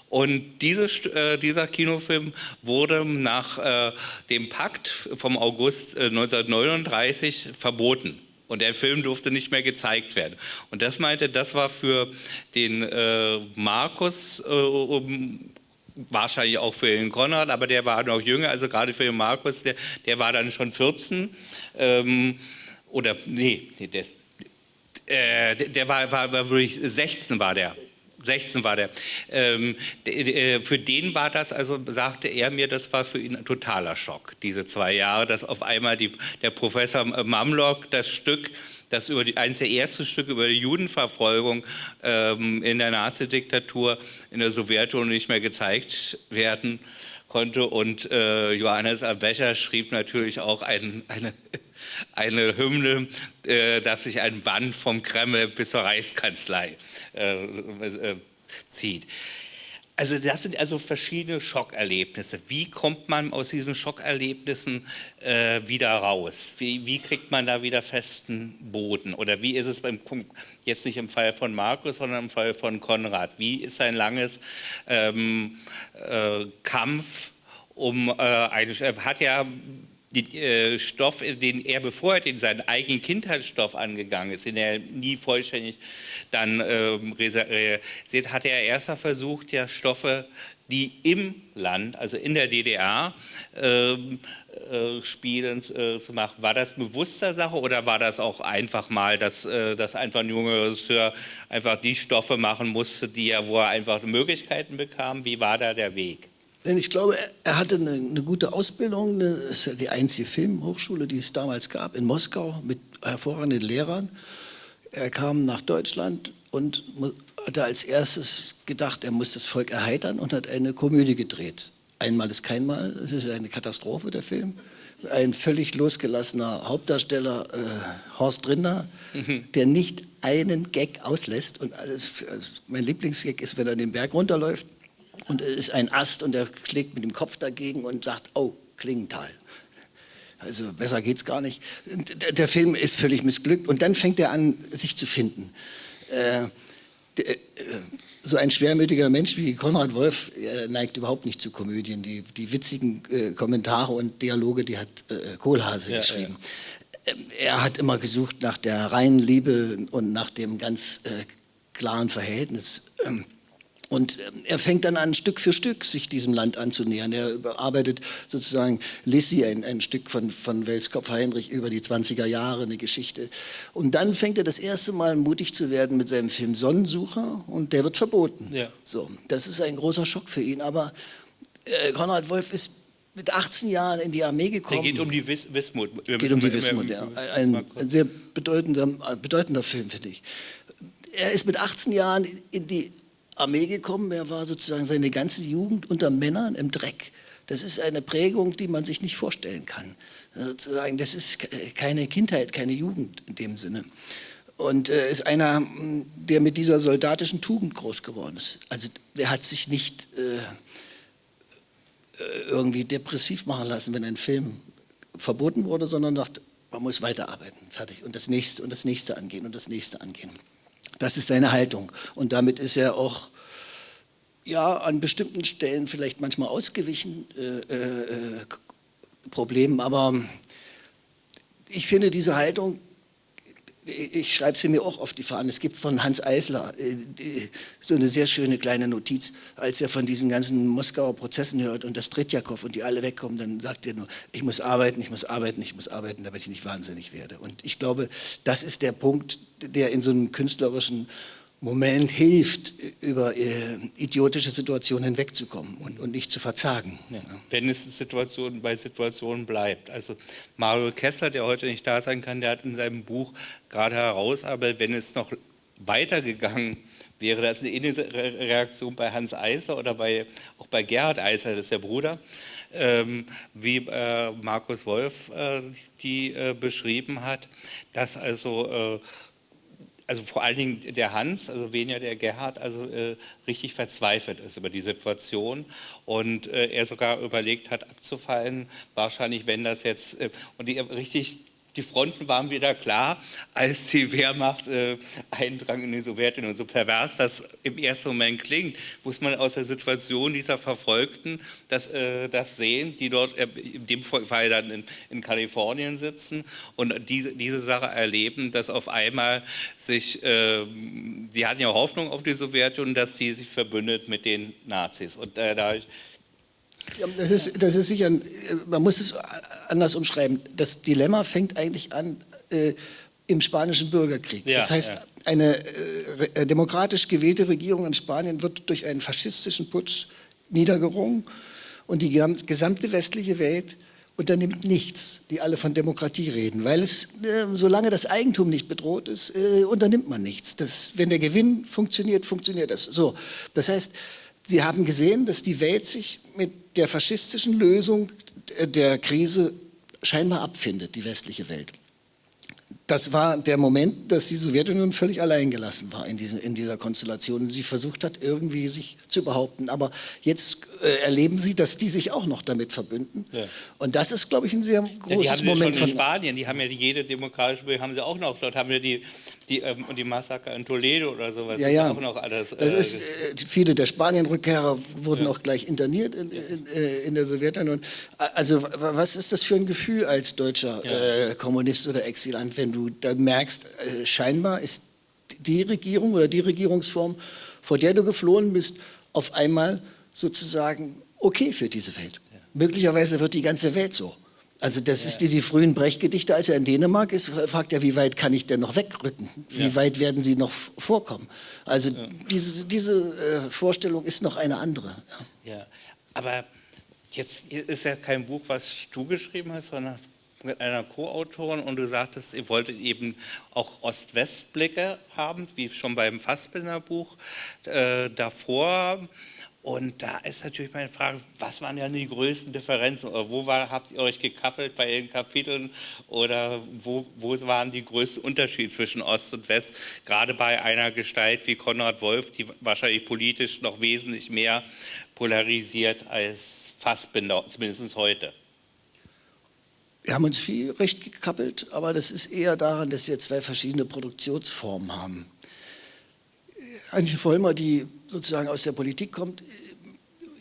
Und dieses, äh, dieser Kinofilm wurde nach äh, dem Pakt vom August 1939 äh, verboten. Und der Film durfte nicht mehr gezeigt werden. Und das meinte, das war für den äh, Markus, äh, um, wahrscheinlich auch für den Konrad, aber der war noch jünger, also gerade für den Markus, der, der war dann schon 14. Ähm, oder, nee, nee der, äh, der war, war, war wirklich 16 war der. 16 war der. Ähm, äh, für den war das, also sagte er mir, das war für ihn ein totaler Schock, diese zwei Jahre, dass auf einmal die, der Professor Mamlock das Stück, das über die, eines der ersten Stücke über die Judenverfolgung ähm, in der Nazidiktatur in der Sowjetunion nicht mehr gezeigt werden konnte. Und äh, Johannes Abecher schrieb natürlich auch ein, eine, eine Hymne, äh, dass sich ein Band vom Kreml bis zur Reichskanzlei äh, äh, zieht. Also das sind also verschiedene Schockerlebnisse. Wie kommt man aus diesen Schockerlebnissen äh, wieder raus? Wie, wie, kriegt man da wieder festen Boden? Oder wie ist es beim, jetzt nicht im Fall von Markus, sondern im Fall von Konrad? Wie ist ein langes ähm, äh, Kampf um äh, eine, hat ja den äh, Stoff, den er, bevor er den seinen eigenen Kindheitsstoff angegangen ist, den er nie vollständig dann ähm, realisiert, hat er erst versucht, ja Stoffe, die im Land, also in der DDR, ähm, äh, spielen äh, zu machen. War das bewusster Sache oder war das auch einfach mal, dass, äh, dass einfach ein junger Regisseur einfach die Stoffe machen musste, die er, wo er einfach Möglichkeiten bekam? Wie war da der Weg? Denn ich glaube, er hatte eine, eine gute Ausbildung. Das ist ja die einzige Filmhochschule, die es damals gab, in Moskau mit hervorragenden Lehrern. Er kam nach Deutschland und hatte als erstes gedacht, er muss das Volk erheitern und hat eine Komödie gedreht. Einmal ist kein Mal, das ist eine Katastrophe, der Film. Ein völlig losgelassener Hauptdarsteller, äh, Horst Rinder, mhm. der nicht einen Gag auslässt. Und alles, also mein Lieblingsgag ist, wenn er den Berg runterläuft und es ist ein Ast und er schlägt mit dem Kopf dagegen und sagt, oh, Klingenthal. Also besser geht's gar nicht. Der Film ist völlig missglückt und dann fängt er an, sich zu finden. Äh, äh, so ein schwermütiger Mensch wie Konrad Wolf neigt überhaupt nicht zu Komödien. Die, die witzigen äh, Kommentare und Dialoge, die hat äh, Kohlhase ja, geschrieben. Ja. Ähm, er hat immer gesucht nach der reinen Liebe und nach dem ganz äh, klaren Verhältnis. Ähm, und ähm, er fängt dann an, Stück für Stück sich diesem Land anzunähern. Er bearbeitet sozusagen Lissy, ein, ein Stück von, von Welskopf Heinrich über die 20er Jahre, eine Geschichte. Und dann fängt er das erste Mal mutig zu werden mit seinem Film Sonnensucher und der wird verboten. Ja. So, das ist ein großer Schock für ihn. Aber äh, Konrad Wolf ist mit 18 Jahren in die Armee gekommen. Der geht um die Wis Wismut. Wir geht um die Wismut, ja. Ein, ein sehr bedeutender, bedeutender Film, finde ich. Er ist mit 18 Jahren in die Armee gekommen. Er war sozusagen seine ganze Jugend unter Männern im Dreck. Das ist eine Prägung, die man sich nicht vorstellen kann. Sozusagen, das ist keine Kindheit, keine Jugend in dem Sinne. Und äh, ist einer, der mit dieser soldatischen Tugend groß geworden ist. Also der hat sich nicht äh, äh, irgendwie depressiv machen lassen, wenn ein Film verboten wurde, sondern dachte, man muss weiterarbeiten, fertig. Und das nächste und das nächste angehen und das nächste angehen. Das ist seine Haltung. Und damit ist er auch ja, an bestimmten Stellen vielleicht manchmal ausgewichen äh, äh, Problemen. Aber ich finde, diese Haltung ich schreibe sie mir auch auf die Fahnen. Es gibt von Hans Eisler äh, so eine sehr schöne kleine Notiz, als er von diesen ganzen Moskauer Prozessen hört und das Tretjakow und die alle wegkommen, dann sagt er nur, ich muss arbeiten, ich muss arbeiten, ich muss arbeiten, damit ich nicht wahnsinnig werde. Und ich glaube, das ist der Punkt, der in so einem künstlerischen Moment hilft, über äh, idiotische Situationen hinwegzukommen und, und nicht zu verzagen. Ja. Wenn es Situation bei Situationen bleibt. Also Mario Kessler, der heute nicht da sein kann, der hat in seinem Buch gerade herausarbeitet, wenn es noch weitergegangen wäre, das eine ähnliche Reaktion bei Hans Eisler oder bei, auch bei Gerhard Eisler, das ist der Bruder, ähm, wie äh, Markus Wolf äh, die äh, beschrieben hat, dass also äh, also vor allen Dingen der Hans, also weniger der Gerhard, also äh, richtig verzweifelt ist über die Situation und äh, er sogar überlegt hat abzufallen, wahrscheinlich wenn das jetzt, äh, und die richtig die Fronten waren wieder klar, als die Wehrmacht äh, eindrang in die Sowjetunion. So pervers das im ersten Moment klingt, muss man aus der Situation dieser Verfolgten das, äh, das sehen, die dort äh, in dem Fall dann in, in, Kalifornien sitzen und diese, diese Sache erleben, dass auf einmal sich, äh, sie hatten ja Hoffnung auf die Sowjetunion, dass sie sich verbündet mit den Nazis. Und äh, da ja, das, ist, das ist sicher, man muss es anders umschreiben. Das Dilemma fängt eigentlich an äh, im spanischen Bürgerkrieg. Ja, das heißt, ja. eine äh, demokratisch gewählte Regierung in Spanien wird durch einen faschistischen Putsch niedergerungen und die gesamte westliche Welt unternimmt nichts, die alle von Demokratie reden, weil es, äh, solange das Eigentum nicht bedroht ist, äh, unternimmt man nichts. Das, wenn der Gewinn funktioniert, funktioniert das. So, das heißt, Sie haben gesehen, dass die Welt sich mit der faschistischen Lösung der Krise scheinbar abfindet, die westliche Welt. Das war der Moment, dass die Sowjetunion völlig allein gelassen war in, diesen, in dieser Konstellation und sie versucht hat, irgendwie sich zu behaupten. Aber jetzt äh, erleben sie, dass die sich auch noch damit verbünden. Ja. Und das ist, glaube ich, ein sehr großes ja, die haben Moment. Schon in Spanien, die haben ja jede demokratische, haben sie auch noch, dort haben wir die die, ähm, die Massaker in Toledo oder sowas. Ja, ja. auch noch alles. Äh, ist, äh, viele der Spanien-Rückkehrer wurden ja. auch gleich interniert in, in, äh, in, der Sowjetunion. Also was ist das für ein Gefühl als deutscher ja. äh, Kommunist oder Exilant, wenn du dann merkst, äh, scheinbar ist die Regierung oder die Regierungsform, vor der du geflohen bist, auf einmal sozusagen okay für diese Welt. Ja. Möglicherweise wird die ganze Welt so. Also das ja. ist die, die frühen Brechtgedichte, als er in Dänemark ist, fragt er, wie weit kann ich denn noch wegrücken? Wie ja. weit werden sie noch vorkommen? Also ja. diese, diese äh, Vorstellung ist noch eine andere. Ja. aber jetzt ist ja kein Buch, was du geschrieben hast, sondern mit einer Co-Autorin und du sagtest, ihr wolltet eben auch Ost-West-Blicke haben, wie schon beim Fassbinder-Buch äh, davor. Und da ist natürlich meine Frage, was waren ja die größten Differenzen oder wo war, habt ihr euch gekappelt bei den Kapiteln oder wo, wo waren die größten Unterschiede zwischen Ost und West, gerade bei einer Gestalt wie Konrad Wolf, die wahrscheinlich politisch noch wesentlich mehr polarisiert als Fassbinder, zumindest heute. Wir haben uns viel recht gekappelt, aber das ist eher daran, dass wir zwei verschiedene Produktionsformen haben. Antje Vollmer, die sozusagen aus der Politik kommt,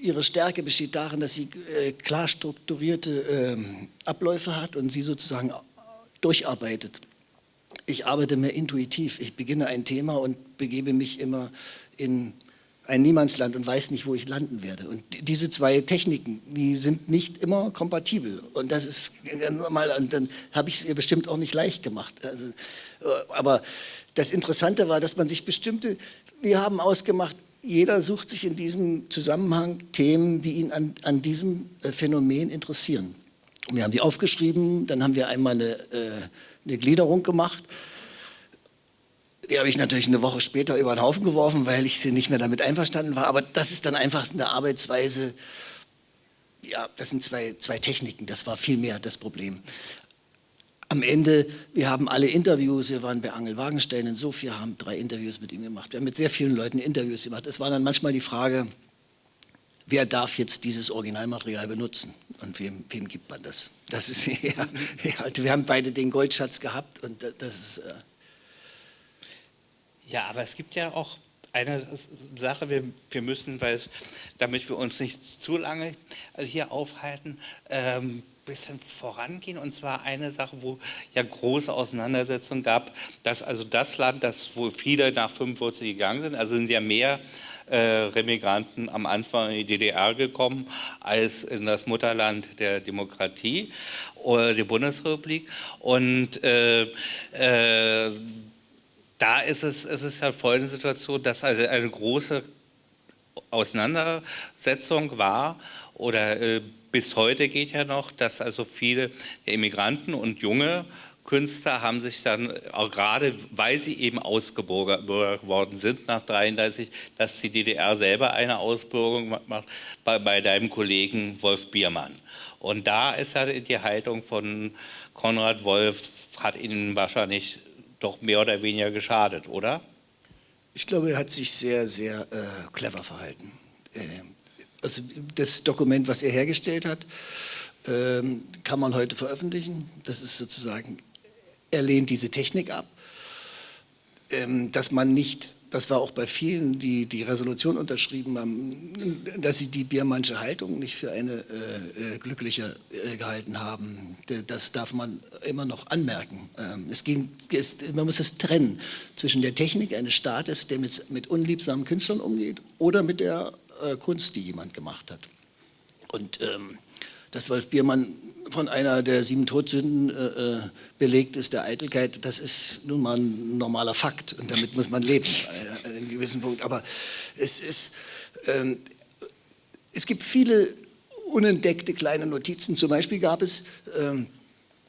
ihre Stärke besteht darin, dass sie äh, klar strukturierte äh, Abläufe hat und sie sozusagen durcharbeitet. Ich arbeite mehr intuitiv. Ich beginne ein Thema und begebe mich immer in ein Niemandsland und weiß nicht, wo ich landen werde. Und diese zwei Techniken, die sind nicht immer kompatibel. Und das ist normal, und dann habe ich es ihr bestimmt auch nicht leicht gemacht. Also, äh, aber das Interessante war, dass man sich bestimmte, wir haben ausgemacht, jeder sucht sich in diesem Zusammenhang Themen, die ihn an, an diesem äh, Phänomen interessieren. Wir haben die aufgeschrieben, dann haben wir einmal eine, äh, eine Gliederung gemacht. Die habe ich natürlich eine Woche später über den Haufen geworfen, weil ich sie nicht mehr damit einverstanden war. Aber das ist dann einfach eine Arbeitsweise, ja, das sind zwei, zwei Techniken, das war viel mehr das Problem am Ende, wir haben alle Interviews, wir waren bei Angel Wagenstein in Sofia, haben drei Interviews mit ihm gemacht. Wir haben mit sehr vielen Leuten Interviews gemacht. Es war dann manchmal die Frage, wer darf jetzt dieses Originalmaterial benutzen und wem, wem gibt man das? Das ist ja, ja, wir haben beide den Goldschatz gehabt und das ist. Äh ja, aber es gibt ja auch eine Sache, wir, wir müssen, weil damit wir uns nicht zu lange hier aufhalten, ähm, bisschen vorangehen. Und zwar eine Sache, wo ja große Auseinandersetzungen gab, dass also das Land, das wo viele nach 45 gegangen sind, also sind ja mehr äh, Remigranten am Anfang in die DDR gekommen als in das Mutterland der Demokratie oder die Bundesrepublik. Und äh, äh, da ist es, es ist ja folgende Situation, dass also eine große Auseinandersetzung war oder äh, bis heute geht ja noch, dass also viele Immigranten und junge Künstler haben sich dann, auch gerade weil sie eben ausgebürgert worden sind nach 33, dass die DDR selber eine Ausbürgerung macht bei, bei deinem Kollegen Wolf Biermann. Und da ist ja die Haltung von Konrad Wolf, hat ihnen wahrscheinlich doch mehr oder weniger geschadet, oder? Ich glaube, er hat sich sehr, sehr äh, clever verhalten. Äh, also das Dokument, was er hergestellt hat, ähm, kann man heute veröffentlichen. Das ist sozusagen, er lehnt diese Technik ab, ähm, dass man nicht, das war auch bei vielen, die die Resolution unterschrieben haben, dass sie die Biermannsche Haltung nicht für eine äh, äh glückliche äh, gehalten haben. Das darf man immer noch anmerken. Ähm, es ging, es, man muss es trennen zwischen der Technik eines Staates, der mit, mit unliebsamen Künstlern umgeht, oder mit der äh, Kunst, die jemand gemacht hat. Und ähm, dass Wolf Biermann von einer der sieben Todsünden äh, äh, belegt ist, der Eitelkeit, das ist nun mal ein normaler Fakt und damit muss man leben, äh, an einem gewissen Punkt. Aber es, ist, ähm, es gibt viele unentdeckte kleine Notizen. Zum Beispiel gab es ähm,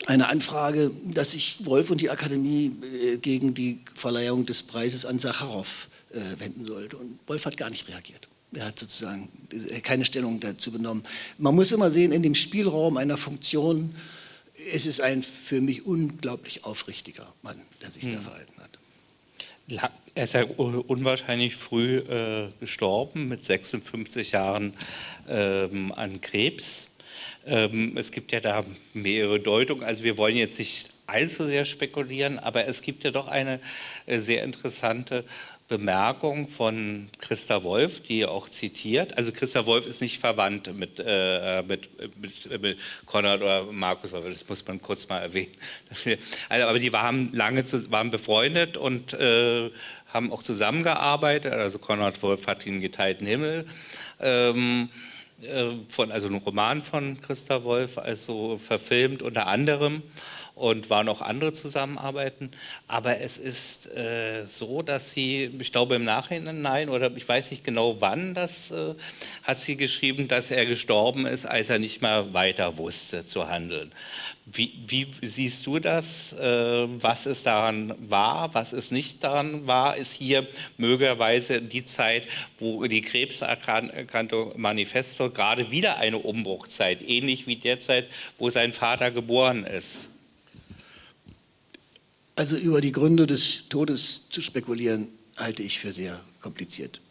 eine Anfrage, dass sich Wolf und die Akademie äh, gegen die Verleihung des Preises an Sacharow äh, wenden sollte. Und Wolf hat gar nicht reagiert. Er hat sozusagen keine Stellung dazu genommen. Man muss immer sehen, in dem Spielraum einer Funktion, es ist ein für mich unglaublich aufrichtiger Mann, der sich hm. da verhalten hat. Er ist ja unwahrscheinlich früh äh, gestorben, mit 56 Jahren ähm, an Krebs. Ähm, es gibt ja da mehrere Deutungen, also wir wollen jetzt nicht allzu sehr spekulieren, aber es gibt ja doch eine äh, sehr interessante Bemerkung von Christa Wolf, die auch zitiert. Also Christa Wolf ist nicht verwandt mit, äh, mit, mit, mit, Konrad oder Markus, das muss man kurz mal erwähnen. Also, aber die waren lange zu, waren befreundet und äh, haben auch zusammengearbeitet. Also Konrad Wolf hat den geteilten Himmel. Ähm, äh, von, also ein Roman von Christa Wolf, also verfilmt unter anderem und waren auch andere Zusammenarbeiten. Aber es ist äh, so, dass sie, ich glaube im Nachhinein, oder ich weiß nicht genau wann, das äh, hat sie geschrieben, dass er gestorben ist, als er nicht mehr weiter wusste zu handeln. Wie, wie siehst du das? Äh, was es daran war, was es nicht daran war? Ist hier möglicherweise die Zeit, wo die Krebserkrankung Manifesto gerade wieder eine Umbruchzeit, ähnlich wie derzeit, wo sein Vater geboren ist? Also über die Gründe des Todes zu spekulieren, halte ich für sehr kompliziert.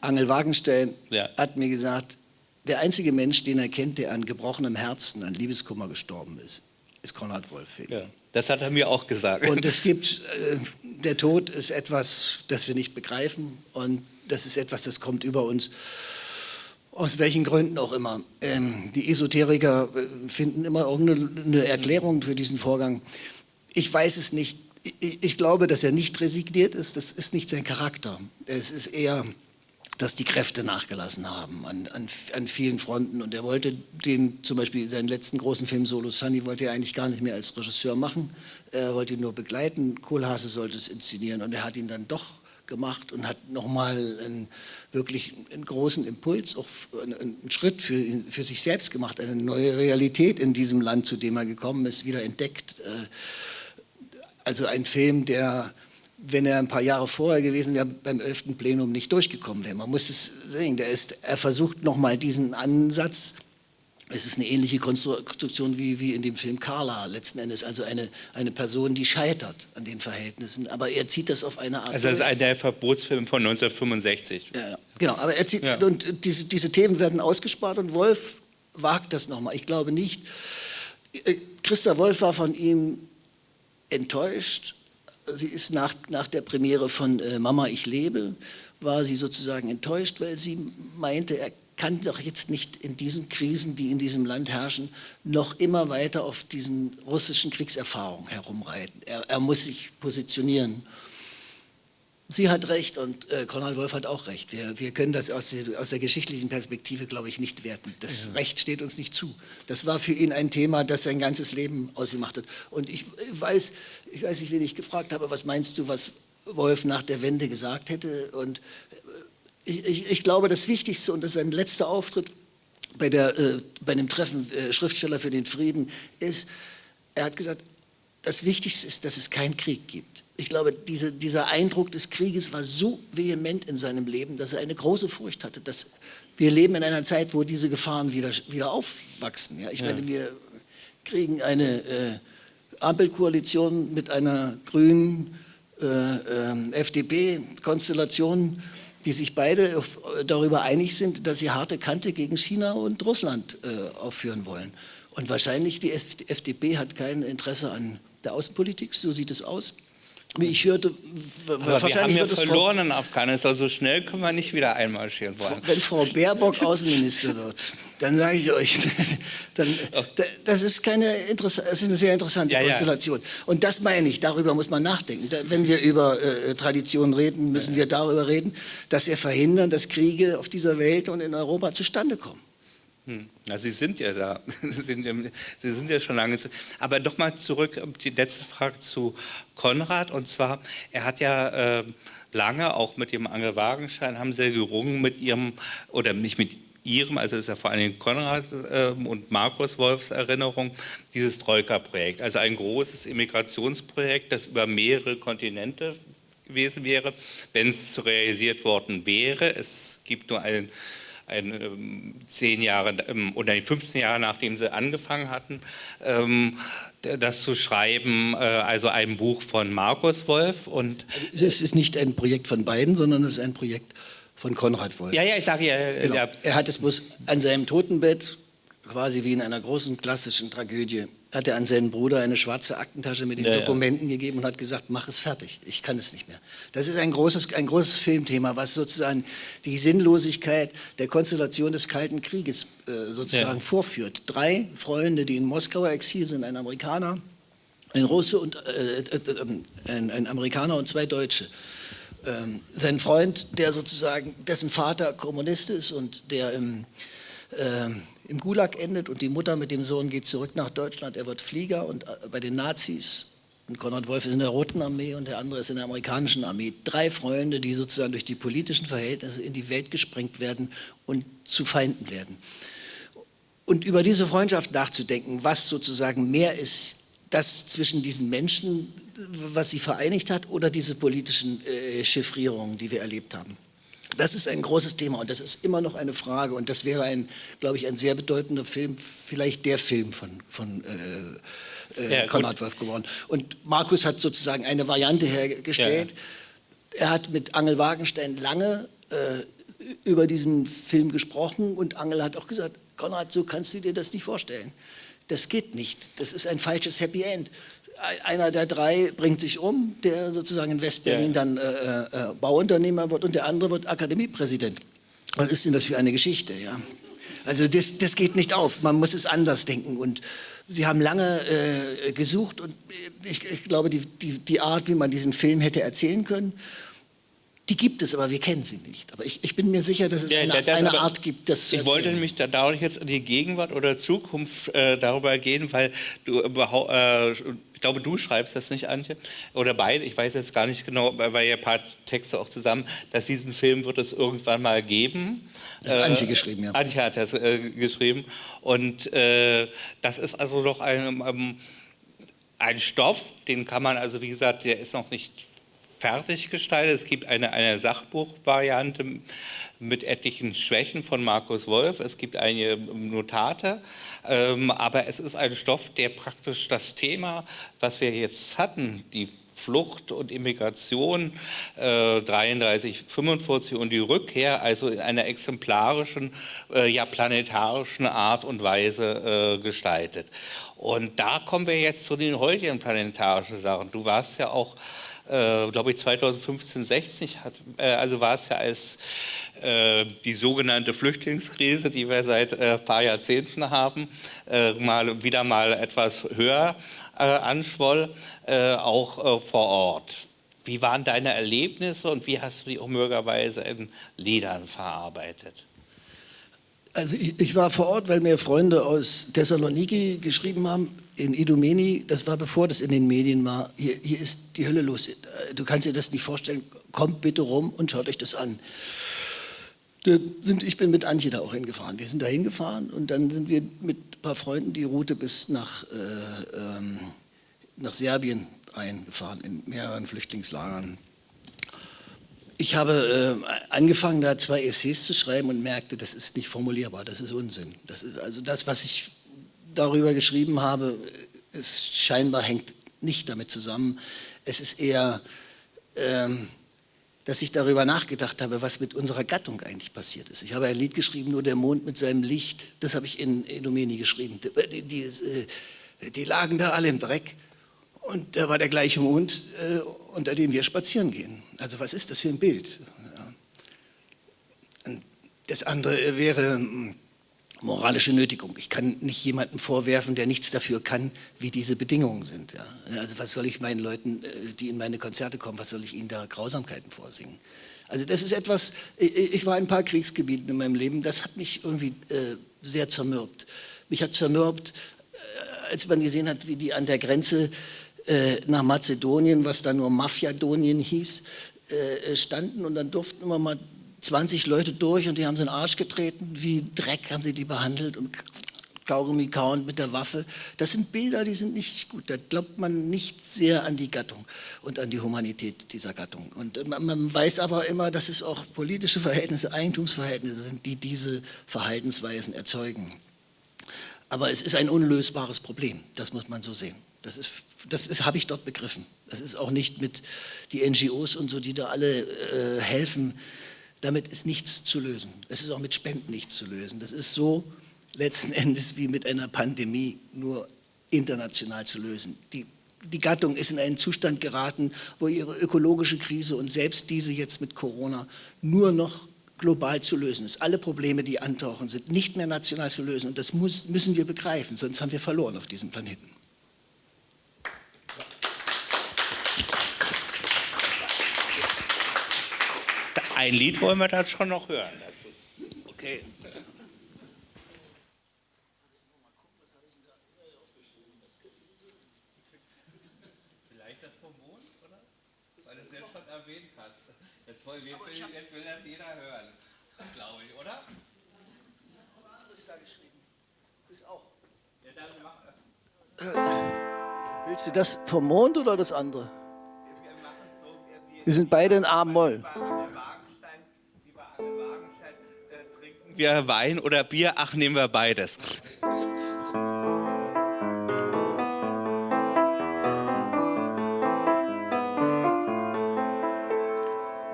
Angel Wagenstein ja. hat mir gesagt, der einzige Mensch, den er kennt, der an gebrochenem Herzen, an Liebeskummer gestorben ist, ist Konrad Wolfing. Ja, das hat er mir auch gesagt. Und es gibt, äh, der Tod ist etwas, das wir nicht begreifen und das ist etwas, das kommt über uns. Aus welchen Gründen auch immer. Ähm, die Esoteriker äh, finden immer irgendeine Erklärung für diesen Vorgang. Ich weiß es nicht. Ich, glaube, dass er nicht resigniert ist. Das ist nicht sein Charakter. Es ist eher, dass die Kräfte nachgelassen haben an, an, an vielen Fronten. Und er wollte den, zum Beispiel seinen letzten großen Film Solo Sunny, wollte er eigentlich gar nicht mehr als Regisseur machen. Er wollte ihn nur begleiten. Kohlhase sollte es inszenieren. Und er hat ihn dann doch gemacht und hat nochmal einen, wirklich einen großen Impuls, auch einen, Schritt für, für sich selbst gemacht, eine neue Realität in diesem Land, zu dem er gekommen ist, wieder entdeckt. Also ein Film, der, wenn er ein paar Jahre vorher gewesen wäre, beim 11. Plenum nicht durchgekommen wäre. Man muss es sehen, der ist, er versucht nochmal diesen Ansatz, es ist eine ähnliche Konstruktion wie, wie in dem Film Carla letzten Endes, also eine, eine Person, die scheitert an den Verhältnissen, aber er zieht das auf eine Art... Also das ist ein der Verbotsfilm von 1965. Ja, genau, aber er zieht, ja. und diese, diese Themen werden ausgespart und Wolf wagt das nochmal. Ich glaube nicht, Christa Wolf war von ihm enttäuscht. Sie ist nach, nach der Premiere von äh, Mama, ich lebe, war sie sozusagen enttäuscht, weil sie meinte, er kann doch jetzt nicht in diesen Krisen, die in diesem Land herrschen, noch immer weiter auf diesen russischen Kriegserfahrungen herumreiten. Er, er muss sich positionieren. Sie hat recht und äh, Konrad Wolf hat auch recht. Wir, wir können das aus, die, aus, der geschichtlichen Perspektive, glaube ich, nicht werten. Das ja. Recht steht uns nicht zu. Das war für ihn ein Thema, das sein ganzes Leben ausgemacht hat. Und ich weiß, ich weiß nicht, wen ich gefragt habe, was meinst du, was Wolf nach der Wende gesagt hätte? Und äh, ich, ich, ich glaube, das Wichtigste, und das ist sein letzter Auftritt bei, der, äh, bei dem Treffen äh, Schriftsteller für den Frieden, ist, er hat gesagt, das Wichtigste ist, dass es keinen Krieg gibt ich glaube, diese, dieser Eindruck des Krieges war so vehement in seinem Leben, dass er eine große Furcht hatte, dass wir leben in einer Zeit, wo diese Gefahren wieder, wieder aufwachsen. Ja? Ich ja. meine, wir kriegen eine äh, Ampelkoalition mit einer grünen äh, äh, FDP-Konstellation, die sich beide auf, darüber einig sind, dass sie harte Kante gegen China und Russland äh, aufführen wollen. Und wahrscheinlich die FDP hat kein Interesse an der Außenpolitik, so sieht es aus wie ich hörte, Aber wahrscheinlich wir haben ja verloren in Afghanistan. So schnell können wir nicht wieder einmarschieren wollen. Wenn Frau Baerbock Außenminister wird, dann sage ich euch, dann, das, ist keine das ist eine sehr interessante ja, Konstellation. Ja. Und das meine ich, darüber muss man nachdenken. Wenn wir über äh, Traditionen reden, müssen wir darüber reden, dass wir verhindern, dass Kriege auf dieser Welt und in Europa zustande kommen. Hm. Na, Sie sind ja da. Sie sind ja, Sie sind ja schon lange. Zu, aber doch mal zurück, die letzte Frage zu Konrad. Und zwar, er hat ja äh, lange, auch mit dem Angel Wagenschein, haben Sie gerungen mit Ihrem, oder nicht mit Ihrem, also ist ja vor allem Konrad äh, und Markus Wolfs Erinnerung, dieses Troika-Projekt. Also ein großes Immigrationsprojekt, das über mehrere Kontinente gewesen wäre, wenn es realisiert worden wäre. Es gibt nur einen ein, ähm, zehn Jahre ähm, oder 15 Jahre nachdem sie angefangen hatten, ähm, das zu schreiben, äh, also ein Buch von Markus Wolf. Und also es ist nicht ein Projekt von beiden, sondern es ist ein Projekt von Konrad Wolf. Ja, ja, ich sage ja, genau. ja. Er hat es bloß an seinem Totenbett, quasi wie in einer großen klassischen Tragödie, hat er an seinen Bruder eine schwarze Aktentasche mit den ja, Dokumenten ja. gegeben und hat gesagt, mach es fertig, ich kann es nicht mehr. Das ist ein großes, ein großes Filmthema, was sozusagen die Sinnlosigkeit der Konstellation des Kalten Krieges äh, sozusagen ja. vorführt. Drei Freunde, die in Moskauer Exil sind, ein Amerikaner, ein Russe und äh, äh, äh ein, ein, Amerikaner und zwei Deutsche. Ähm, sein Freund, der sozusagen, dessen Vater Kommunist ist und der im ähm, im Gulag endet und die Mutter mit dem Sohn geht zurück nach Deutschland. Er wird Flieger und äh, bei den Nazis. Und Konrad Wolf ist in der Roten Armee und der andere ist in der amerikanischen Armee. Drei Freunde, die sozusagen durch die politischen Verhältnisse in die Welt gesprengt werden und zu Feinden werden. Und über diese Freundschaft nachzudenken, was sozusagen mehr ist, das zwischen diesen Menschen, was sie vereinigt hat, oder diese politischen äh, Chiffrierungen, die wir erlebt haben. Das ist ein großes Thema und das ist immer noch eine Frage und das wäre ein, glaube ich, ein sehr bedeutender Film, vielleicht der Film von, von äh, äh, ja, Konrad Wolf geworden. Und Markus hat sozusagen eine Variante hergestellt. Ja. Er hat mit Angel Wagenstein lange äh, über diesen Film gesprochen und Angel hat auch gesagt, Konrad, so kannst du dir das nicht vorstellen. Das geht nicht. Das ist ein falsches Happy End einer der drei bringt sich um, der sozusagen in Westberlin ja. dann äh, äh, Bauunternehmer wird und der andere wird Akademiepräsident. Was ist denn das für eine Geschichte? Ja? Also das, das geht nicht auf, man muss es anders denken und Sie haben lange äh, gesucht und ich, ich glaube, die, die, die, Art, wie man diesen Film hätte erzählen können, die gibt es, aber wir kennen sie nicht. Aber ich, ich bin mir sicher, dass es ja, eine, das, eine Art gibt, das zu Ich wollte nämlich da dadurch jetzt die Gegenwart oder Zukunft äh, darüber gehen, weil du überhaupt... Glaube, du schreibst das nicht, Antje, oder beide, ich weiß jetzt gar nicht genau, weil ja ein paar Texte auch zusammen, dass diesen Film wird es irgendwann mal geben. Das hat Antje äh, geschrieben, ja. Antje hat das äh, geschrieben und äh, das ist also doch ein, ähm, ein Stoff, den kann man also, wie gesagt, der ist noch nicht fertig gestaltet. Es gibt eine, eine Sachbuchvariante mit etlichen Schwächen von Markus Wolf. Es gibt einige Notate, aber es ist ein Stoff, der praktisch das Thema, was wir jetzt hatten, die Flucht und Immigration äh, 33, 45 und die Rückkehr, also in einer exemplarischen, äh, ja planetarischen Art und Weise äh, gestaltet. Und da kommen wir jetzt zu den heutigen planetarischen Sachen. Du warst ja auch äh, glaube ich 2015, 16, hat, äh, also war es ja als äh, die sogenannte Flüchtlingskrise, die wir seit ein äh, paar Jahrzehnten haben, äh, mal, wieder mal etwas höher anschwoll, auch vor Ort. Wie waren deine Erlebnisse und wie hast du die auch möglicherweise in Liedern verarbeitet? Also ich, ich, war vor Ort, weil mir Freunde aus Thessaloniki geschrieben haben, in Idomeni, das war bevor das in den Medien war, hier, hier ist die Hölle los, du kannst dir das nicht vorstellen, kommt bitte rum und schaut euch das an. Sind, ich bin mit Antje da auch hingefahren. Wir sind da hingefahren und dann sind wir mit ein paar Freunden die Route bis nach, äh, ähm, nach Serbien eingefahren, in mehreren Flüchtlingslagern ich habe äh, angefangen, da zwei Essays zu schreiben und merkte, das ist nicht formulierbar, das ist Unsinn. Das ist, also das, was ich darüber geschrieben habe, ist scheinbar hängt nicht damit zusammen. Es ist eher, ähm, dass ich darüber nachgedacht habe, was mit unserer Gattung eigentlich passiert ist. Ich habe ein Lied geschrieben, nur der Mond mit seinem Licht, das habe ich in Edomeni geschrieben. Die, die, äh, die, lagen da alle im Dreck und da war der gleiche Mond, äh, unter dem wir spazieren gehen. Also was ist das für ein Bild? Das andere wäre hm, moralische Nötigung. Ich kann nicht jemandem vorwerfen, der nichts dafür kann, wie diese Bedingungen sind. Ja. Also was soll ich meinen Leuten, äh, die in meine Konzerte kommen, was soll ich ihnen da Grausamkeiten vorsingen? Also das ist etwas, ich war in ein paar Kriegsgebieten in meinem Leben, das hat mich irgendwie äh, sehr zermürbt. Mich hat zermürbt, äh, als man gesehen hat, wie die an der Grenze äh, nach Mazedonien, was da nur Mafiadonien hieß, äh, standen und dann durften immer mal 20 Leute durch und die haben sie in den Arsch getreten, wie Dreck haben sie die behandelt und Kaugummi kauend mit der Waffe. Das sind Bilder, die sind nicht gut. Da glaubt man nicht sehr an die Gattung und an die Humanität dieser Gattung. Und man, man weiß aber immer, dass es auch politische Verhältnisse, Eigentumsverhältnisse sind, die diese Verhaltensweisen erzeugen. Aber es ist ein unlösbares Problem, das muss man so sehen. Das, ist, das ist, habe ich dort begriffen. Das ist auch nicht mit die NGOs und so, die da alle äh, helfen. Damit ist nichts zu lösen. Es ist auch mit Spenden nichts zu lösen. Das ist so letzten Endes wie mit einer Pandemie nur international zu lösen. Die, die Gattung ist in einen Zustand geraten, wo ihre ökologische Krise und selbst diese jetzt mit Corona nur noch global zu lösen ist. Alle Probleme, die antauchen, sind nicht mehr national zu lösen und das muss, müssen wir begreifen, sonst haben wir verloren auf diesem Planeten. Ein Lied wollen wir da schon noch hören. Okay. Vielleicht das vom Mond, oder? Weil du es jetzt schon erwähnt hast. Jetzt, will, jetzt, will, jetzt will das jeder hören, glaube ich, oder? Aber anderes da geschrieben. Ist auch. Ja, dann mach. Willst du das vom Mond oder das andere? Wir sind beide in A-Moll. Wir Wein oder Bier? Ach, nehmen wir beides.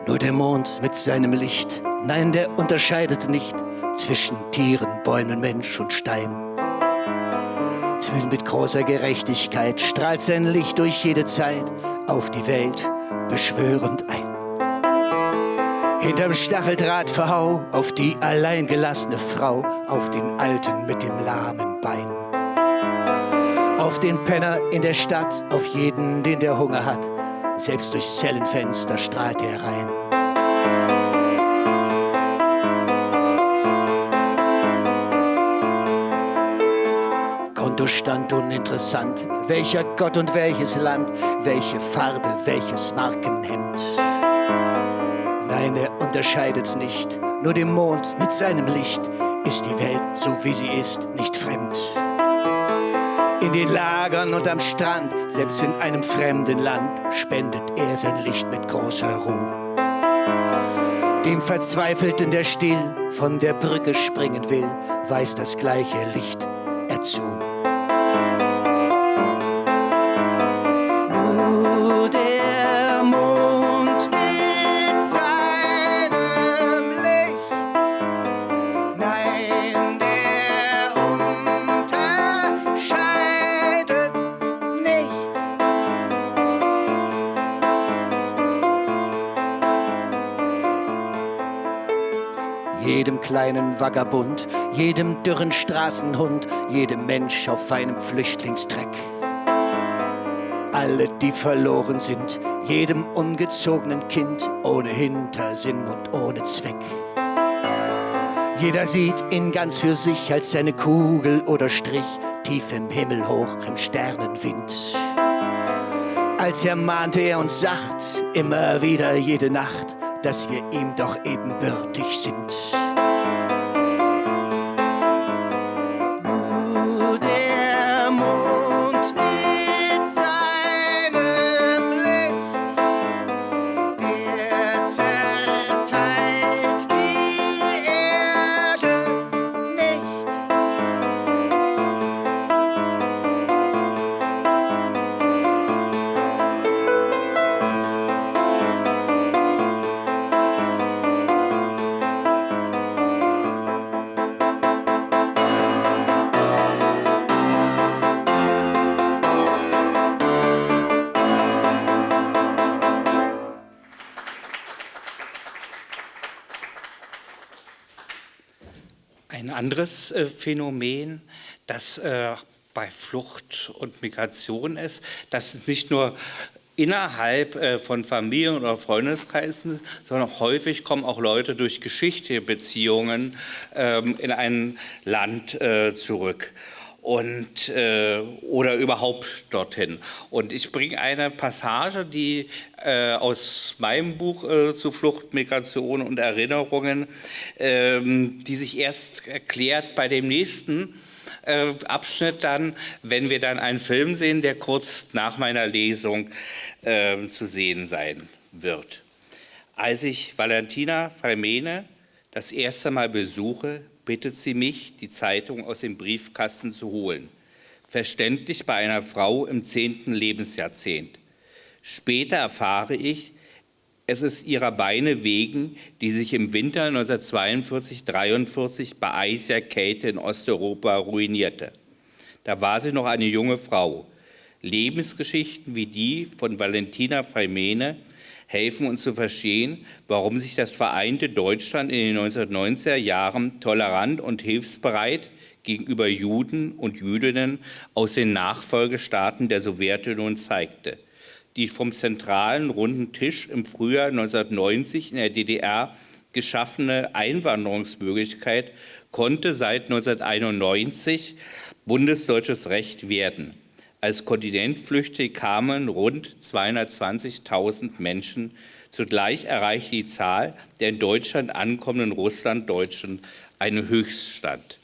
Nur der Mond mit seinem Licht, nein, der unterscheidet nicht zwischen Tieren, Bäumen, Mensch und Stein. Mit großer Gerechtigkeit strahlt sein Licht durch jede Zeit auf die Welt beschwörend ein. Hinterm Stacheldrahtverhau auf die alleingelassene Frau, auf den Alten mit dem lahmen Bein. Auf den Penner in der Stadt, auf jeden, den der Hunger hat, selbst durchs Zellenfenster strahlt er rein. Kontostand uninteressant, welcher Gott und welches Land, welche Farbe, welches Markenhemd. Nein, er unterscheidet nicht. Nur dem Mond mit seinem Licht ist die Welt, so wie sie ist, nicht fremd. In den Lagern und am Strand, selbst in einem fremden Land, spendet er sein Licht mit großer Ruhe. Dem Verzweifelten, der still von der Brücke springen will, weiß das gleiche Licht er zu. Kleinen Vagabund, jedem dürren Straßenhund, jedem Mensch auf einem Flüchtlingstreck. Alle, die verloren sind, jedem ungezogenen Kind, ohne Hintersinn und ohne Zweck. Jeder sieht ihn ganz für sich als seine Kugel oder Strich, tief im Himmel hoch im Sternenwind. Als ermahnte er uns sacht, immer wieder jede Nacht, dass wir ihm doch ebenbürtig sind. Anderes äh, Phänomen, das äh, bei Flucht und Migration ist, dass nicht nur innerhalb äh, von Familien oder Freundeskreisen, sondern häufig kommen auch Leute durch geschichtliche Beziehungen ähm, in ein Land zurück und äh, oder überhaupt dorthin. Und ich bringe eine Passage, die äh, aus meinem Buch äh, zu Flucht, Migration und Erinnerungen, ähm, die sich erst erklärt bei dem nächsten äh, Abschnitt dann, wenn wir dann einen Film sehen, der kurz nach meiner Lesung äh, zu sehen sein wird. Als ich Valentina Fremene das erste Mal besuche, bittet sie mich, die Zeitung aus dem Briefkasten zu holen. Verständlich bei einer Frau im zehnten Lebensjahrzehnt. Später erfahre ich, es ist ihrer Beine wegen, die sich im Winter 1942-43 bei eisiger Kälte in Osteuropa ruinierte. Da war sie noch eine junge Frau. Lebensgeschichten wie die von Valentina Fremene helfen uns zu verstehen, warum sich das vereinte Deutschland in den 1990er Jahren tolerant und hilfsbereit gegenüber Juden und Jüdinnen aus den Nachfolgestaaten der Sowjetunion zeigte. Die vom zentralen runden Tisch im Frühjahr 1990 in der DDR geschaffene Einwanderungsmöglichkeit konnte seit 1991 bundesdeutsches Recht werden. Als Kontinentflüchtlinge kamen rund 220.000 Menschen. Zugleich erreichte die Zahl der in Deutschland ankommenden Russlanddeutschen einen Höchststand.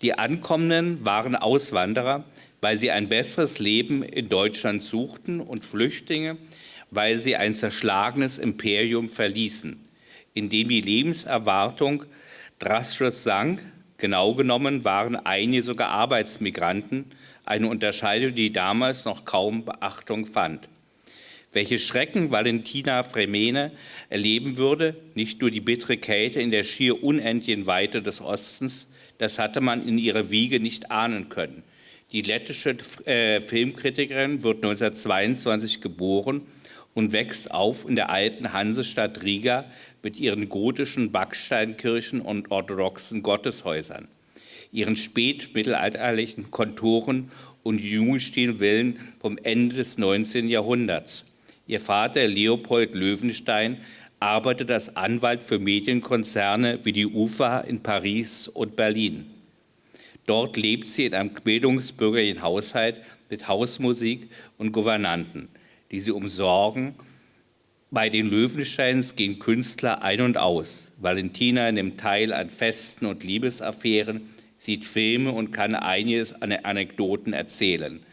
Die Ankommenden waren Auswanderer, weil sie ein besseres Leben in Deutschland suchten und Flüchtlinge, weil sie ein zerschlagenes Imperium verließen, in dem die Lebenserwartung drastisch sank. Genau genommen waren einige sogar Arbeitsmigranten, eine Unterscheidung, die damals noch kaum Beachtung fand. Welche Schrecken Valentina Fremene erleben würde, nicht nur die bittere Kälte in der schier unendlichen Weite des Ostens, das hatte man in ihrer Wiege nicht ahnen können. Die lettische äh, Filmkritikerin wird 1922 geboren und wächst auf in der alten Hansestadt Riga mit ihren gotischen Backsteinkirchen und orthodoxen Gotteshäusern ihren spätmittelalterlichen Konturen und Jugendstilvillen vom Ende des 19. Jahrhunderts. Ihr Vater Leopold Löwenstein arbeitet als Anwalt für Medienkonzerne wie die UFA in Paris und Berlin. Dort lebt sie in einem bildungsbürgerlichen Haushalt mit Hausmusik und Gouvernanten, die sie umsorgen. Bei den Löwensteins gehen Künstler ein und aus. Valentina nimmt teil an Festen und Liebesaffären, sieht Filme und kann einiges an Anekdoten erzählen.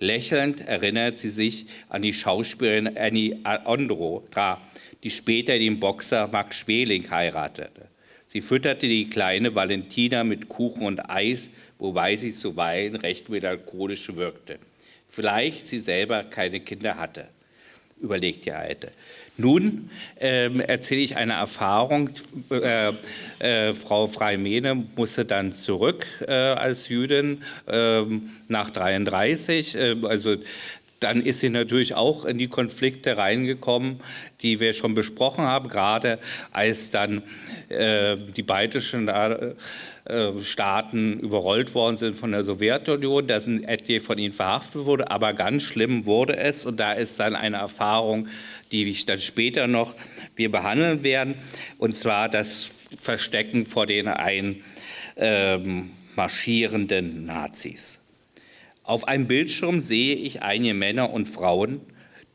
Lächelnd erinnert sie sich an die Schauspielerin Annie Ondra, die später den Boxer Max Schweling heiratete. Sie fütterte die kleine Valentina mit Kuchen und Eis, wobei sie zuweilen recht melancholisch wirkte. Vielleicht sie selber keine Kinder hatte, überlegt die Alte. Nun ähm, erzähle ich eine Erfahrung. Äh, äh, Frau Freimene musste dann zurück äh, als Jüdin ähm, nach 33. also dann ist sie natürlich auch in die Konflikte reingekommen, die wir schon besprochen haben, gerade als dann äh, die baltischen äh, Staaten überrollt worden sind von der Sowjetunion, da sind etliche von ihnen verhaftet wurde, aber ganz schlimm wurde es und da ist dann eine Erfahrung, die ich dann später noch wir behandeln werden, und zwar das Verstecken vor den einmarschierenden ähm, Nazis. Auf einem Bildschirm sehe ich einige Männer und Frauen,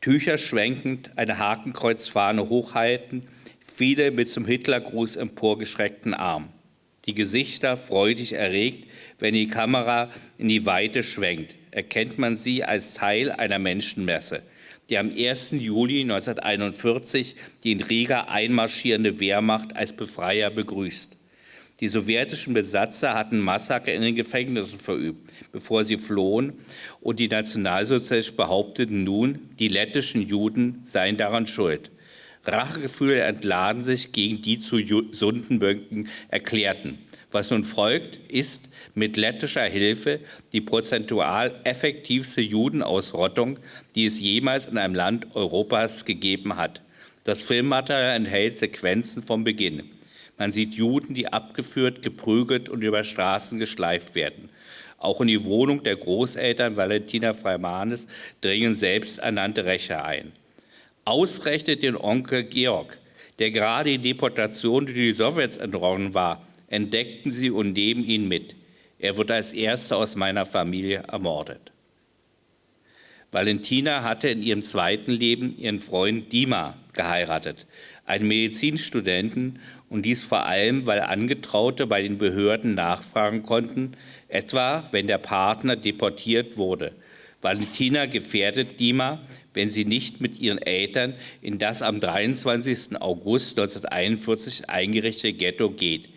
Tücher schwenkend, eine Hakenkreuzfahne hochhalten, viele mit zum Hitlergruß emporgeschreckten Arm. Die Gesichter freudig erregt, wenn die Kamera in die Weite schwenkt, erkennt man sie als Teil einer Menschenmesse, die am 1. Juli 1941 die in Riga einmarschierende Wehrmacht als Befreier begrüßt. Die sowjetischen Besatzer hatten Massaker in den Gefängnissen verübt, bevor sie flohen, und die Nationalsozialisten behaupteten nun, die lettischen Juden seien daran schuld. Rachegefühle entladen sich gegen die zu Sundenböcken erklärten. Was nun folgt, ist mit lettischer Hilfe die prozentual effektivste Judenausrottung, die es jemals in einem Land Europas gegeben hat. Das Filmmaterial enthält Sequenzen vom Beginn. Man sieht Juden, die abgeführt, geprügelt und über Straßen geschleift werden. Auch in die Wohnung der Großeltern Valentina Freimanes dringen selbsternannte Rächer ein. Ausgerechnet den Onkel Georg, der gerade die Deportation durch die Sowjets entronnen war, entdeckten sie und nehmen ihn mit. Er wird als erster aus meiner Familie ermordet. Valentina hatte in ihrem zweiten Leben ihren Freund Dima geheiratet, einen Medizinstudenten und dies vor allem, weil Angetraute bei den Behörden nachfragen konnten, etwa wenn der Partner deportiert wurde. Valentina gefährdet Dima, wenn sie nicht mit ihren Eltern in das am 23. August 1941 eingerichtete Ghetto geht.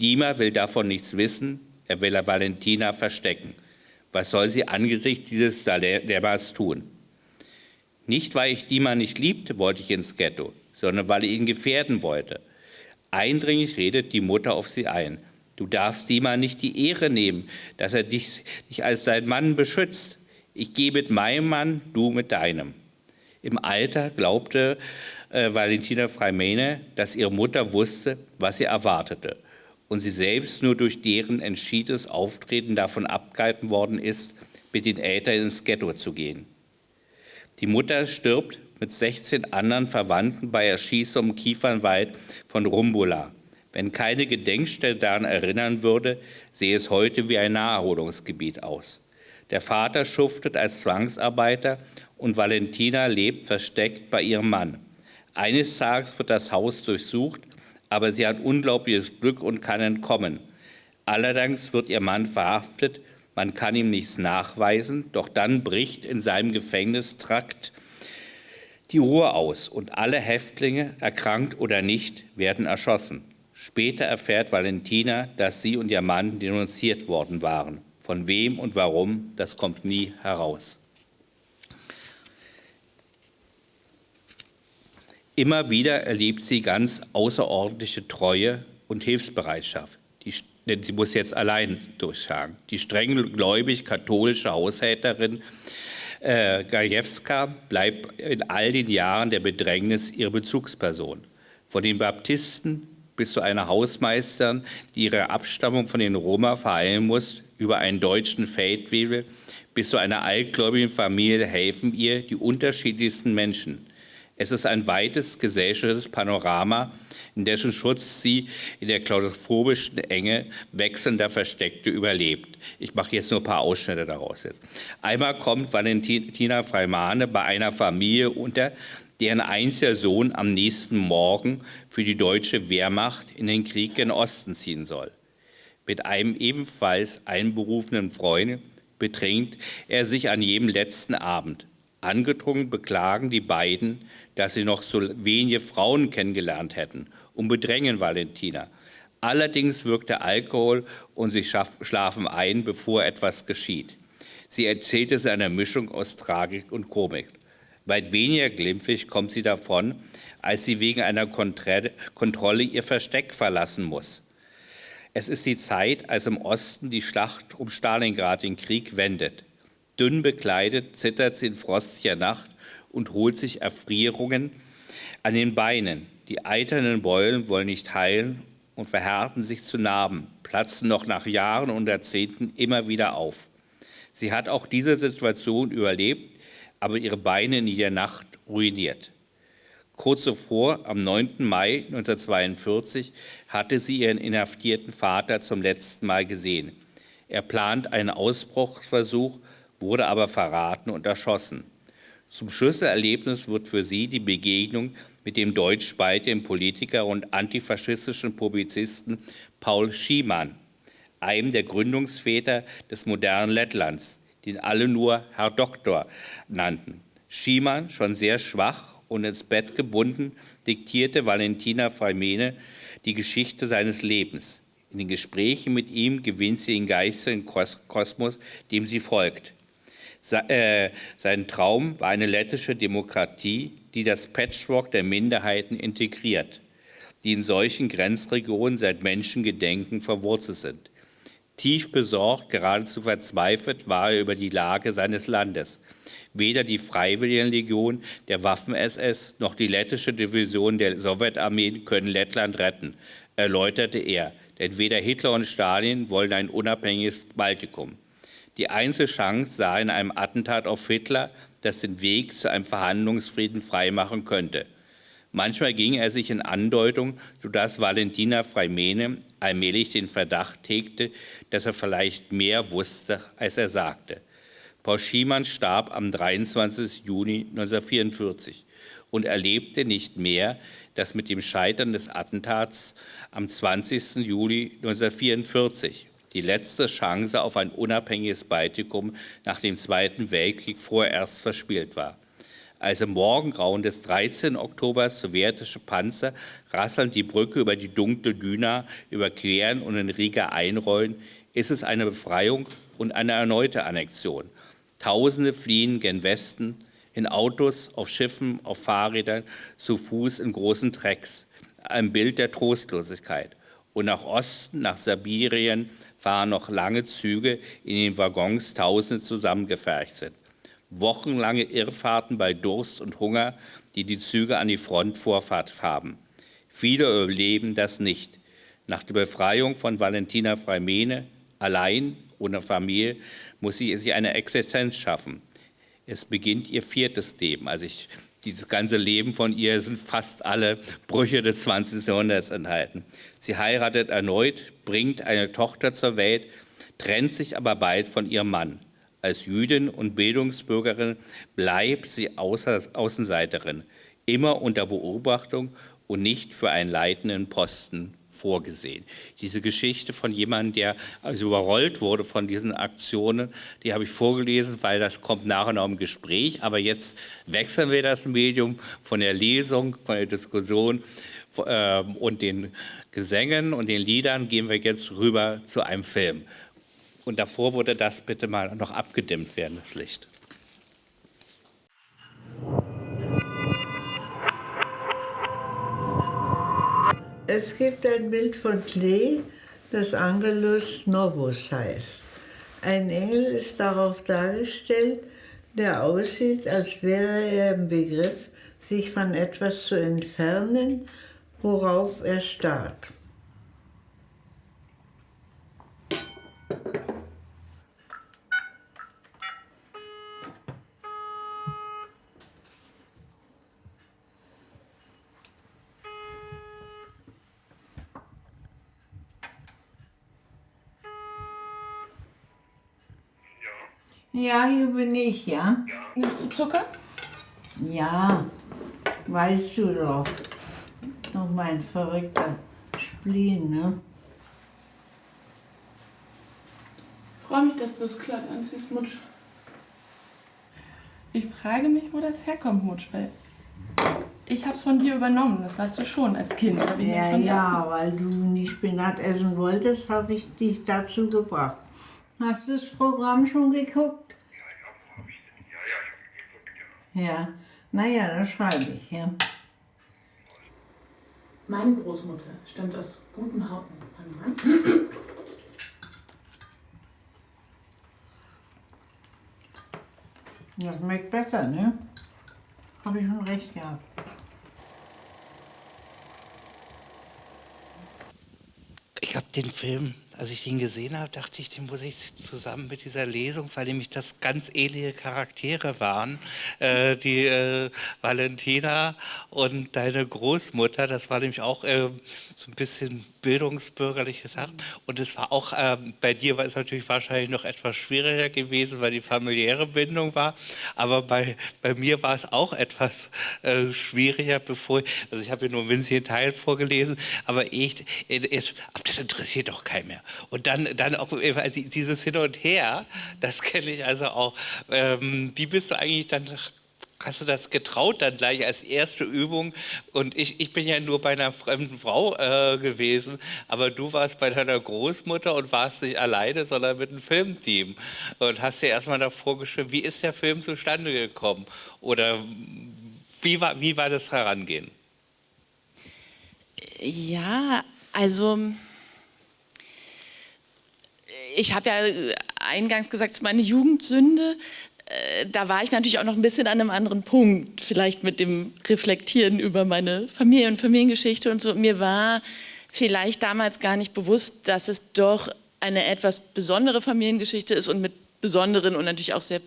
Dima will davon nichts wissen, er will Valentina verstecken. Was soll sie angesichts dieses Dilemmas tun? Nicht, weil ich Dima nicht liebte, wollte ich ins Ghetto, sondern weil ich ihn gefährden wollte. Eindringlich redet die Mutter auf sie ein. Du darfst Dima nicht die Ehre nehmen, dass er dich, dich als sein Mann beschützt. Ich gehe mit meinem Mann, du mit deinem. Im Alter glaubte äh, Valentina Freimene, dass ihre Mutter wusste, was sie erwartete und sie selbst nur durch deren entschiedenes Auftreten davon abgehalten worden ist, mit den Eltern ins Ghetto zu gehen. Die Mutter stirbt mit 16 anderen Verwandten bei Erschießung im Kiefernwald von Rumbula. Wenn keine Gedenkstätte daran erinnern würde, sehe es heute wie ein Naherholungsgebiet aus. Der Vater schuftet als Zwangsarbeiter und Valentina lebt versteckt bei ihrem Mann. Eines Tages wird das Haus durchsucht, aber sie hat unglaubliches Glück und kann entkommen. Allerdings wird ihr Mann verhaftet, man kann ihm nichts nachweisen, doch dann bricht in seinem Gefängnistrakt die Ruhe aus und alle Häftlinge, erkrankt oder nicht, werden erschossen. Später erfährt Valentina, dass sie und ihr Mann denunziert worden waren. Von wem und warum, das kommt nie heraus. Immer wieder erlebt sie ganz außerordentliche Treue und Hilfsbereitschaft. Die, denn sie muss jetzt allein durchschlagen. Die streng gläubig-katholische Haushälterin äh, Gajewska bleibt in all den Jahren der Bedrängnis ihre Bezugsperson. Von den Baptisten bis zu einer Hausmeisterin, die ihre Abstammung von den Roma verheilen muss, über einen deutschen Feldwebel bis zu einer altgläubigen Familie helfen ihr die unterschiedlichsten Menschen. Es ist ein weites gesellschaftliches Panorama, in dessen Schutz sie in der klaustrophobischen Enge wechselnder Versteckte überlebt. Ich mache jetzt nur ein paar Ausschnitte daraus jetzt. Einmal kommt Valentina Freimane bei einer Familie unter, deren einziger Sohn am nächsten Morgen für die deutsche Wehrmacht in den Krieg gen Osten ziehen soll. Mit einem ebenfalls einberufenen Freund bedrängt er sich an jedem letzten Abend. Angedrungen beklagen die beiden, dass sie noch so wenige Frauen kennengelernt hätten und bedrängen Valentina. Allerdings wirkt der Alkohol und sie schlafen ein, bevor etwas geschieht. Sie erzählt es in einer Mischung aus Tragik und Komik. Weit weniger glimpflich kommt sie davon, als sie wegen einer Kontrolle ihr Versteck verlassen muss. Es ist die Zeit, als im Osten die Schlacht um Stalingrad den Krieg wendet. Dünn bekleidet zittert sie in frostlicher Nacht und holt sich Erfrierungen an den Beinen. Die eiternen Beulen wollen nicht heilen und verhärten sich zu Narben, platzen noch nach Jahren und Jahrzehnten immer wieder auf. Sie hat auch diese Situation überlebt, aber ihre Beine in der Nacht ruiniert. Kurz zuvor, am 9. Mai 1942, hatte sie ihren inhaftierten Vater zum letzten Mal gesehen. Er plant einen Ausbruchsversuch, wurde aber verraten und erschossen. Zum Schlüsselerlebnis wird für sie die Begegnung mit dem deutsch-baltischen Politiker und antifaschistischen Publizisten Paul Schiemann, einem der Gründungsväter des modernen Lettlands, den alle nur Herr Doktor nannten. Schiemann, schon sehr schwach und ins Bett gebunden, diktierte Valentina Freimene die Geschichte seines Lebens. In den Gesprächen mit ihm gewinnt sie den geistigen Kosmos, dem sie folgt. Äh, sein Traum war eine lettische Demokratie, die das Patchwork der Minderheiten integriert, die in solchen Grenzregionen seit Menschengedenken verwurzelt sind. Tief besorgt, geradezu verzweifelt war er über die Lage seines Landes. Weder die Freiwilligenlegion der Waffen-SS noch die lettische Division der Sowjetarmee können Lettland retten, erläuterte er. Denn weder Hitler und Stalin wollen ein unabhängiges Baltikum. Die Einzelchance sah in einem Attentat auf Hitler, das den Weg zu einem Verhandlungsfrieden freimachen könnte. Manchmal ging er sich in Andeutung, sodass Valentina Freimene allmählich den Verdacht hegte, dass er vielleicht mehr wusste, als er sagte. Paul Schiemann starb am 23. Juni 1944 und erlebte nicht mehr, dass mit dem Scheitern des Attentats am 20. Juli 1944 die letzte Chance auf ein unabhängiges Baltikum nach dem Zweiten Weltkrieg vorerst verspielt war. Als im Morgengrauen des 13. Oktobers sowjetische Panzer rasselnd die Brücke über die dunkle Düna überqueren und in Riga einrollen, ist es eine Befreiung und eine erneute Annexion. Tausende fliehen gen Westen, in Autos, auf Schiffen, auf Fahrrädern, zu Fuß in großen Trecks. Ein Bild der Trostlosigkeit. Und nach Osten, nach Sibirien, fahren noch lange Züge, in den Waggons Tausende zusammengefercht sind. Wochenlange Irrfahrten bei Durst und Hunger, die die Züge an die Front Vorfahrt haben. Viele überleben das nicht. Nach der Befreiung von Valentina Freimene, allein, ohne Familie, muss sie sich eine Existenz schaffen. Es beginnt ihr viertes Leben. Also ich, dieses ganze Leben von ihr sind fast alle Brüche des 20. Jahrhunderts enthalten. Sie heiratet erneut, bringt eine Tochter zur Welt, trennt sich aber bald von ihrem Mann. Als Jüdin und Bildungsbürgerin bleibt sie Außenseiterin, immer unter Beobachtung und nicht für einen leitenden Posten vorgesehen. Diese Geschichte von jemandem, der also überrollt wurde von diesen Aktionen, die habe ich vorgelesen, weil das kommt nachher noch im Gespräch. Aber jetzt wechseln wir das Medium von der Lesung, von der Diskussion äh, und den Gesängen und den Liedern gehen wir jetzt rüber zu einem Film. Und davor wurde das bitte mal noch abgedimmt werden, das Licht. Es gibt ein Bild von Klee, das Angelus Novus heißt. Ein Engel ist darauf dargestellt, der aussieht, als wäre er im Begriff, sich von etwas zu entfernen, worauf er starrt. Ja, hier bin ich, ja. Nimmst du Zucker? Ja, weißt du doch. Noch mein verrückter Spleen, ne? Ich freue mich, dass du das Kleid anziehst, Mutsch. Ich frage mich, wo das herkommt, Mutsch, weil ich hab's von dir übernommen, das weißt du schon, als Kind. Ja, ja, weil du nicht Spinat essen wolltest, habe ich dich dazu gebracht. Hast du das Programm schon geguckt? Ja, ja, habe ich denn? Ja, ja, ich habe geguckt, ja. Ja, naja, dann schreibe ich, ja. Meine Großmutter stammt aus Gutenhauten. Ja, schmeckt besser, ne? Habe ich schon recht gehabt. Ich habe den Film als ich den gesehen habe, dachte ich, den muss ich zusammen mit dieser Lesung, weil nämlich das ganz ähnliche Charaktere waren, äh, die äh, Valentina und deine Großmutter, das war nämlich auch äh, so ein bisschen bildungsbürgerliche Sachen. Und es war auch, äh, bei dir war es natürlich wahrscheinlich noch etwas schwieriger gewesen, weil die familiäre Bindung war. Aber bei, bei mir war es auch etwas äh, schwieriger, bevor, also ich habe hier nur einen winzigen Teil vorgelesen, aber ich, ich, das interessiert doch keinen mehr. Und dann, dann auch dieses Hin und Her, das kenne ich also auch. Ähm, wie bist du eigentlich dann hast du das getraut dann gleich als erste Übung? Und ich, ich bin ja nur bei einer fremden Frau äh, gewesen, aber du warst bei deiner Großmutter und warst nicht alleine, sondern mit einem Filmteam und hast dir erstmal davor geschrieben, wie ist der Film zustande gekommen? Oder wie war, wie war das Herangehen? Ja, also ich habe ja eingangs gesagt, es ist meine Jugendsünde. Äh, da war ich natürlich auch noch ein bisschen an einem anderen Punkt, vielleicht mit dem Reflektieren über meine Familie und Familiengeschichte und so. Mir war vielleicht damals gar nicht bewusst, dass es doch eine etwas besondere Familiengeschichte ist und mit besonderen und natürlich auch sehr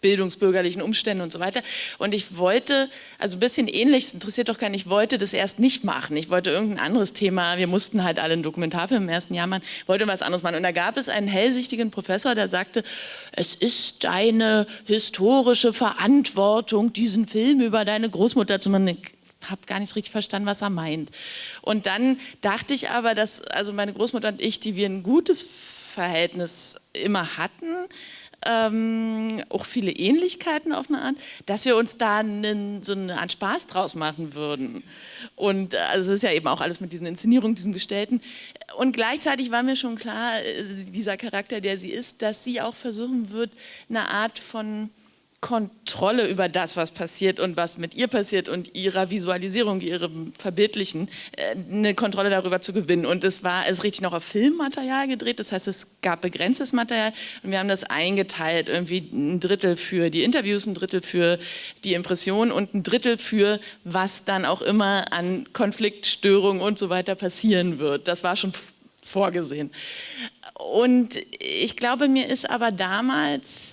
bildungsbürgerlichen Umständen und so weiter. Und ich wollte, also ein bisschen ähnlich, es interessiert doch keinen, ich wollte das erst nicht machen. Ich wollte irgendein anderes Thema, wir mussten halt alle einen Dokumentarfilm im ersten Jahr machen, wollte was anderes machen. Und da gab es einen hellsichtigen Professor, der sagte, es ist deine historische Verantwortung, diesen Film über deine Großmutter zu machen. Ich habe gar nicht richtig verstanden, was er meint. Und dann dachte ich aber, dass also meine Großmutter und ich, die wir ein gutes Verhältnis immer hatten, ähm, auch viele Ähnlichkeiten auf eine Art, dass wir uns da einen, so eine Art Spaß draus machen würden. Und äh, also es ist ja eben auch alles mit diesen Inszenierungen, diesem Gestellten. Und gleichzeitig war mir schon klar, äh, dieser Charakter, der sie ist, dass sie auch versuchen wird, eine Art von Kontrolle über das, was passiert und was mit ihr passiert und ihrer Visualisierung, ihrem Verbildlichen, äh, eine Kontrolle darüber zu gewinnen. Und es war, es richtig noch auf Filmmaterial gedreht, das heißt, es gab begrenztes Material und wir haben das eingeteilt, irgendwie ein Drittel für die Interviews, ein Drittel für die Impression und ein Drittel für was dann auch immer an Konfliktstörungen und so weiter passieren wird. Das war schon vorgesehen. Und ich glaube, mir ist aber damals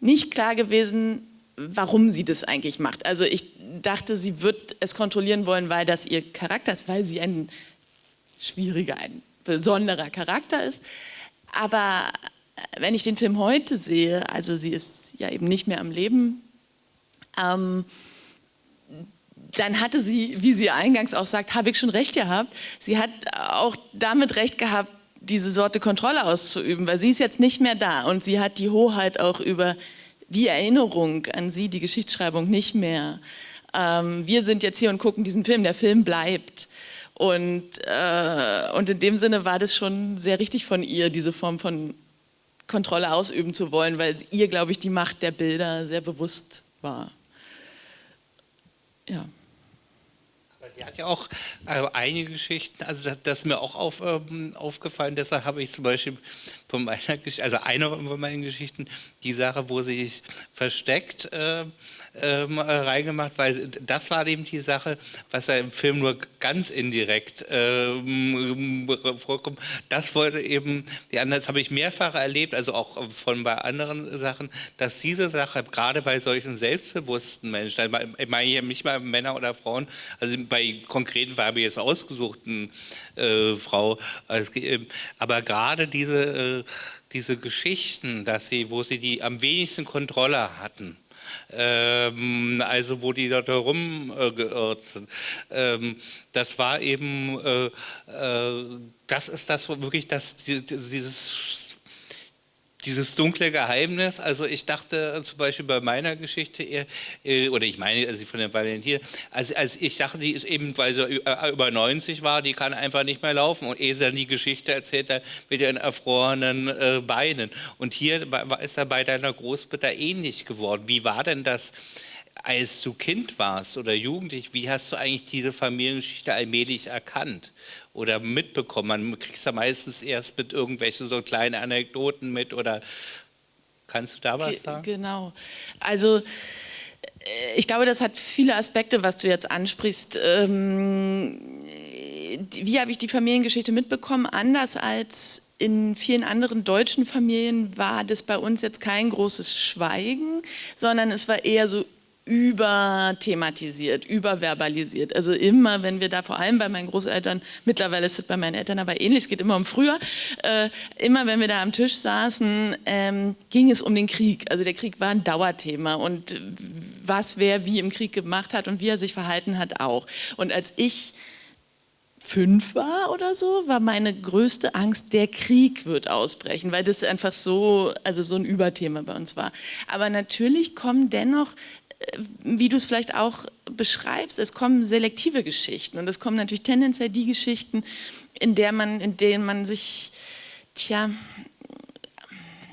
nicht klar gewesen, warum sie das eigentlich macht. Also ich dachte, sie wird es kontrollieren wollen, weil das ihr Charakter ist, weil sie ein schwieriger, ein besonderer Charakter ist. Aber wenn ich den Film heute sehe, also sie ist ja eben nicht mehr am Leben, ähm, dann hatte sie, wie sie eingangs auch sagt, habe ich schon recht gehabt. Sie hat auch damit recht gehabt, diese Sorte Kontrolle auszuüben, weil sie ist jetzt nicht mehr da und sie hat die Hoheit auch über die Erinnerung an sie, die Geschichtsschreibung nicht mehr. Ähm, wir sind jetzt hier und gucken diesen Film, der Film bleibt. Und, äh, und in dem Sinne war das schon sehr richtig von ihr, diese Form von Kontrolle ausüben zu wollen, weil es ihr, glaube ich, die Macht der Bilder sehr bewusst war. Ja sie hat ja auch äh, einige Geschichten, also das, das ist mir auch auf, ähm, aufgefallen, deshalb habe ich zum Beispiel von meiner Geschichte, also eine von meinen Geschichten, die Sache, wo sie sich versteckt, äh, ähm, äh, reingemacht, weil das war eben die Sache, was ja im Film nur ganz indirekt ähm, vorkommt. Das wollte eben, das habe ich mehrfach erlebt, also auch von bei anderen Sachen, dass diese Sache, gerade bei solchen selbstbewussten Menschen, ich meine hier nicht mal Männer oder Frauen, also bei konkreten war mir jetzt ausgesuchten äh, Frau, also, aber gerade diese, äh, diese Geschichten, dass sie, wo sie die am wenigsten Kontrolle hatten, ähm, also wo die dort herumgeirrt sind. Ähm, das war eben, äh, äh, das ist das wirklich das, dieses dieses dunkle Geheimnis, also ich dachte zum Beispiel bei meiner Geschichte, eher, äh, oder ich meine also von der Valentin, als, als ich dachte, die ist eben, weil sie äh, über 90 war, die kann einfach nicht mehr laufen und ehe sie dann die Geschichte erzählt hat mit ihren erfrorenen äh, Beinen. Und hier ist er bei deiner Großmutter ähnlich geworden. Wie war denn das? Als du Kind warst oder Jugendlich, wie hast du eigentlich diese Familiengeschichte allmählich erkannt? oder mitbekommen. Man kriegt es ja meistens erst mit irgendwelchen so kleinen Anekdoten mit oder Kannst du da was sagen? Genau. Also äh, ich glaube, das hat viele Aspekte, was du jetzt ansprichst. Ähm, wie habe ich die Familiengeschichte mitbekommen? Anders als in vielen anderen deutschen Familien war das bei uns jetzt kein großes Schweigen, sondern es war eher so überthematisiert, überverbalisiert. Also immer, wenn wir da, vor allem bei meinen Großeltern, mittlerweile ist es bei meinen Eltern aber ähnlich, es geht immer um früher, äh, immer wenn wir da am Tisch saßen, ähm, ging es um den Krieg. Also der Krieg war ein Dauerthema und was wer wie im Krieg gemacht hat und wie er sich verhalten hat auch. Und als ich fünf war oder so, war meine größte Angst, der Krieg wird ausbrechen, weil das einfach so, also so ein Überthema bei uns war. Aber natürlich kommen dennoch wie du es vielleicht auch beschreibst, es kommen selektive Geschichten und es kommen natürlich tendenziell die Geschichten, in, der man, in denen man sich, tja,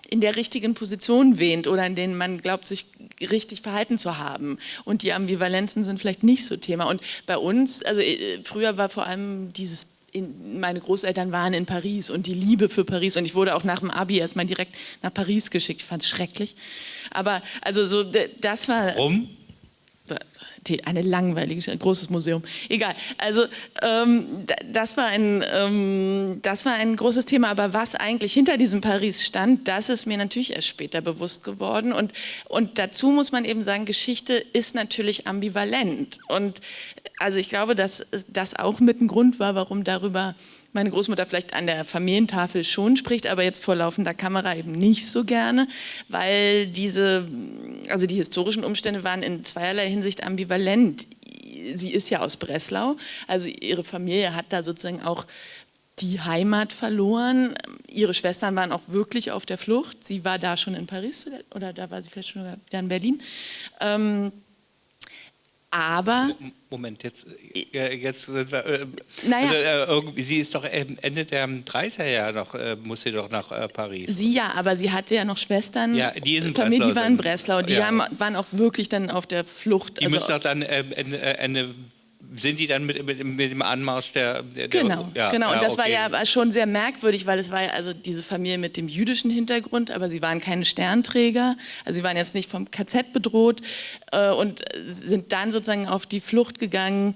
in der richtigen Position wähnt oder in denen man glaubt, sich richtig verhalten zu haben. Und die Ambivalenzen sind vielleicht nicht so Thema. Und bei uns, also äh, früher war vor allem dieses in, meine Großeltern waren in Paris und die Liebe für Paris und ich wurde auch nach dem Abi erstmal direkt nach Paris geschickt. Ich fand es schrecklich. Aber also so, das war... Warum? Eine langweilige, ein großes Museum. Egal. Also ähm, das, war ein, ähm, das war ein großes Thema. Aber was eigentlich hinter diesem Paris stand, das ist mir natürlich erst später bewusst geworden. Und, und dazu muss man eben sagen, Geschichte ist natürlich ambivalent. Und also ich glaube, dass das auch mit ein Grund war, warum darüber meine Großmutter vielleicht an der Familientafel schon spricht, aber jetzt vor laufender Kamera eben nicht so gerne, weil diese, also die historischen Umstände waren in zweierlei Hinsicht ambivalent. Sie ist ja aus Breslau, also ihre Familie hat da sozusagen auch die Heimat verloren. Ihre Schwestern waren auch wirklich auf der Flucht. Sie war da schon in Paris oder da war sie vielleicht schon in Berlin. Ähm, aber... Moment, jetzt, äh, jetzt sind wir, äh, naja, also, äh, sie ist doch Ende der 30er Jahre noch, äh, muss sie doch nach äh, Paris. Sie ja, aber sie hatte ja noch Schwestern, ja, die in Familie, die waren in Breslau, die ja. haben, waren auch wirklich dann auf der Flucht. Die also, müssen doch dann ähm, Ende sind die dann mit, mit, mit dem Anmarsch der... der genau, ja, genau. Und das okay. war ja schon sehr merkwürdig, weil es war ja also diese Familie mit dem jüdischen Hintergrund, aber sie waren keine Sternträger, also sie waren jetzt nicht vom KZ bedroht äh, und sind dann sozusagen auf die Flucht gegangen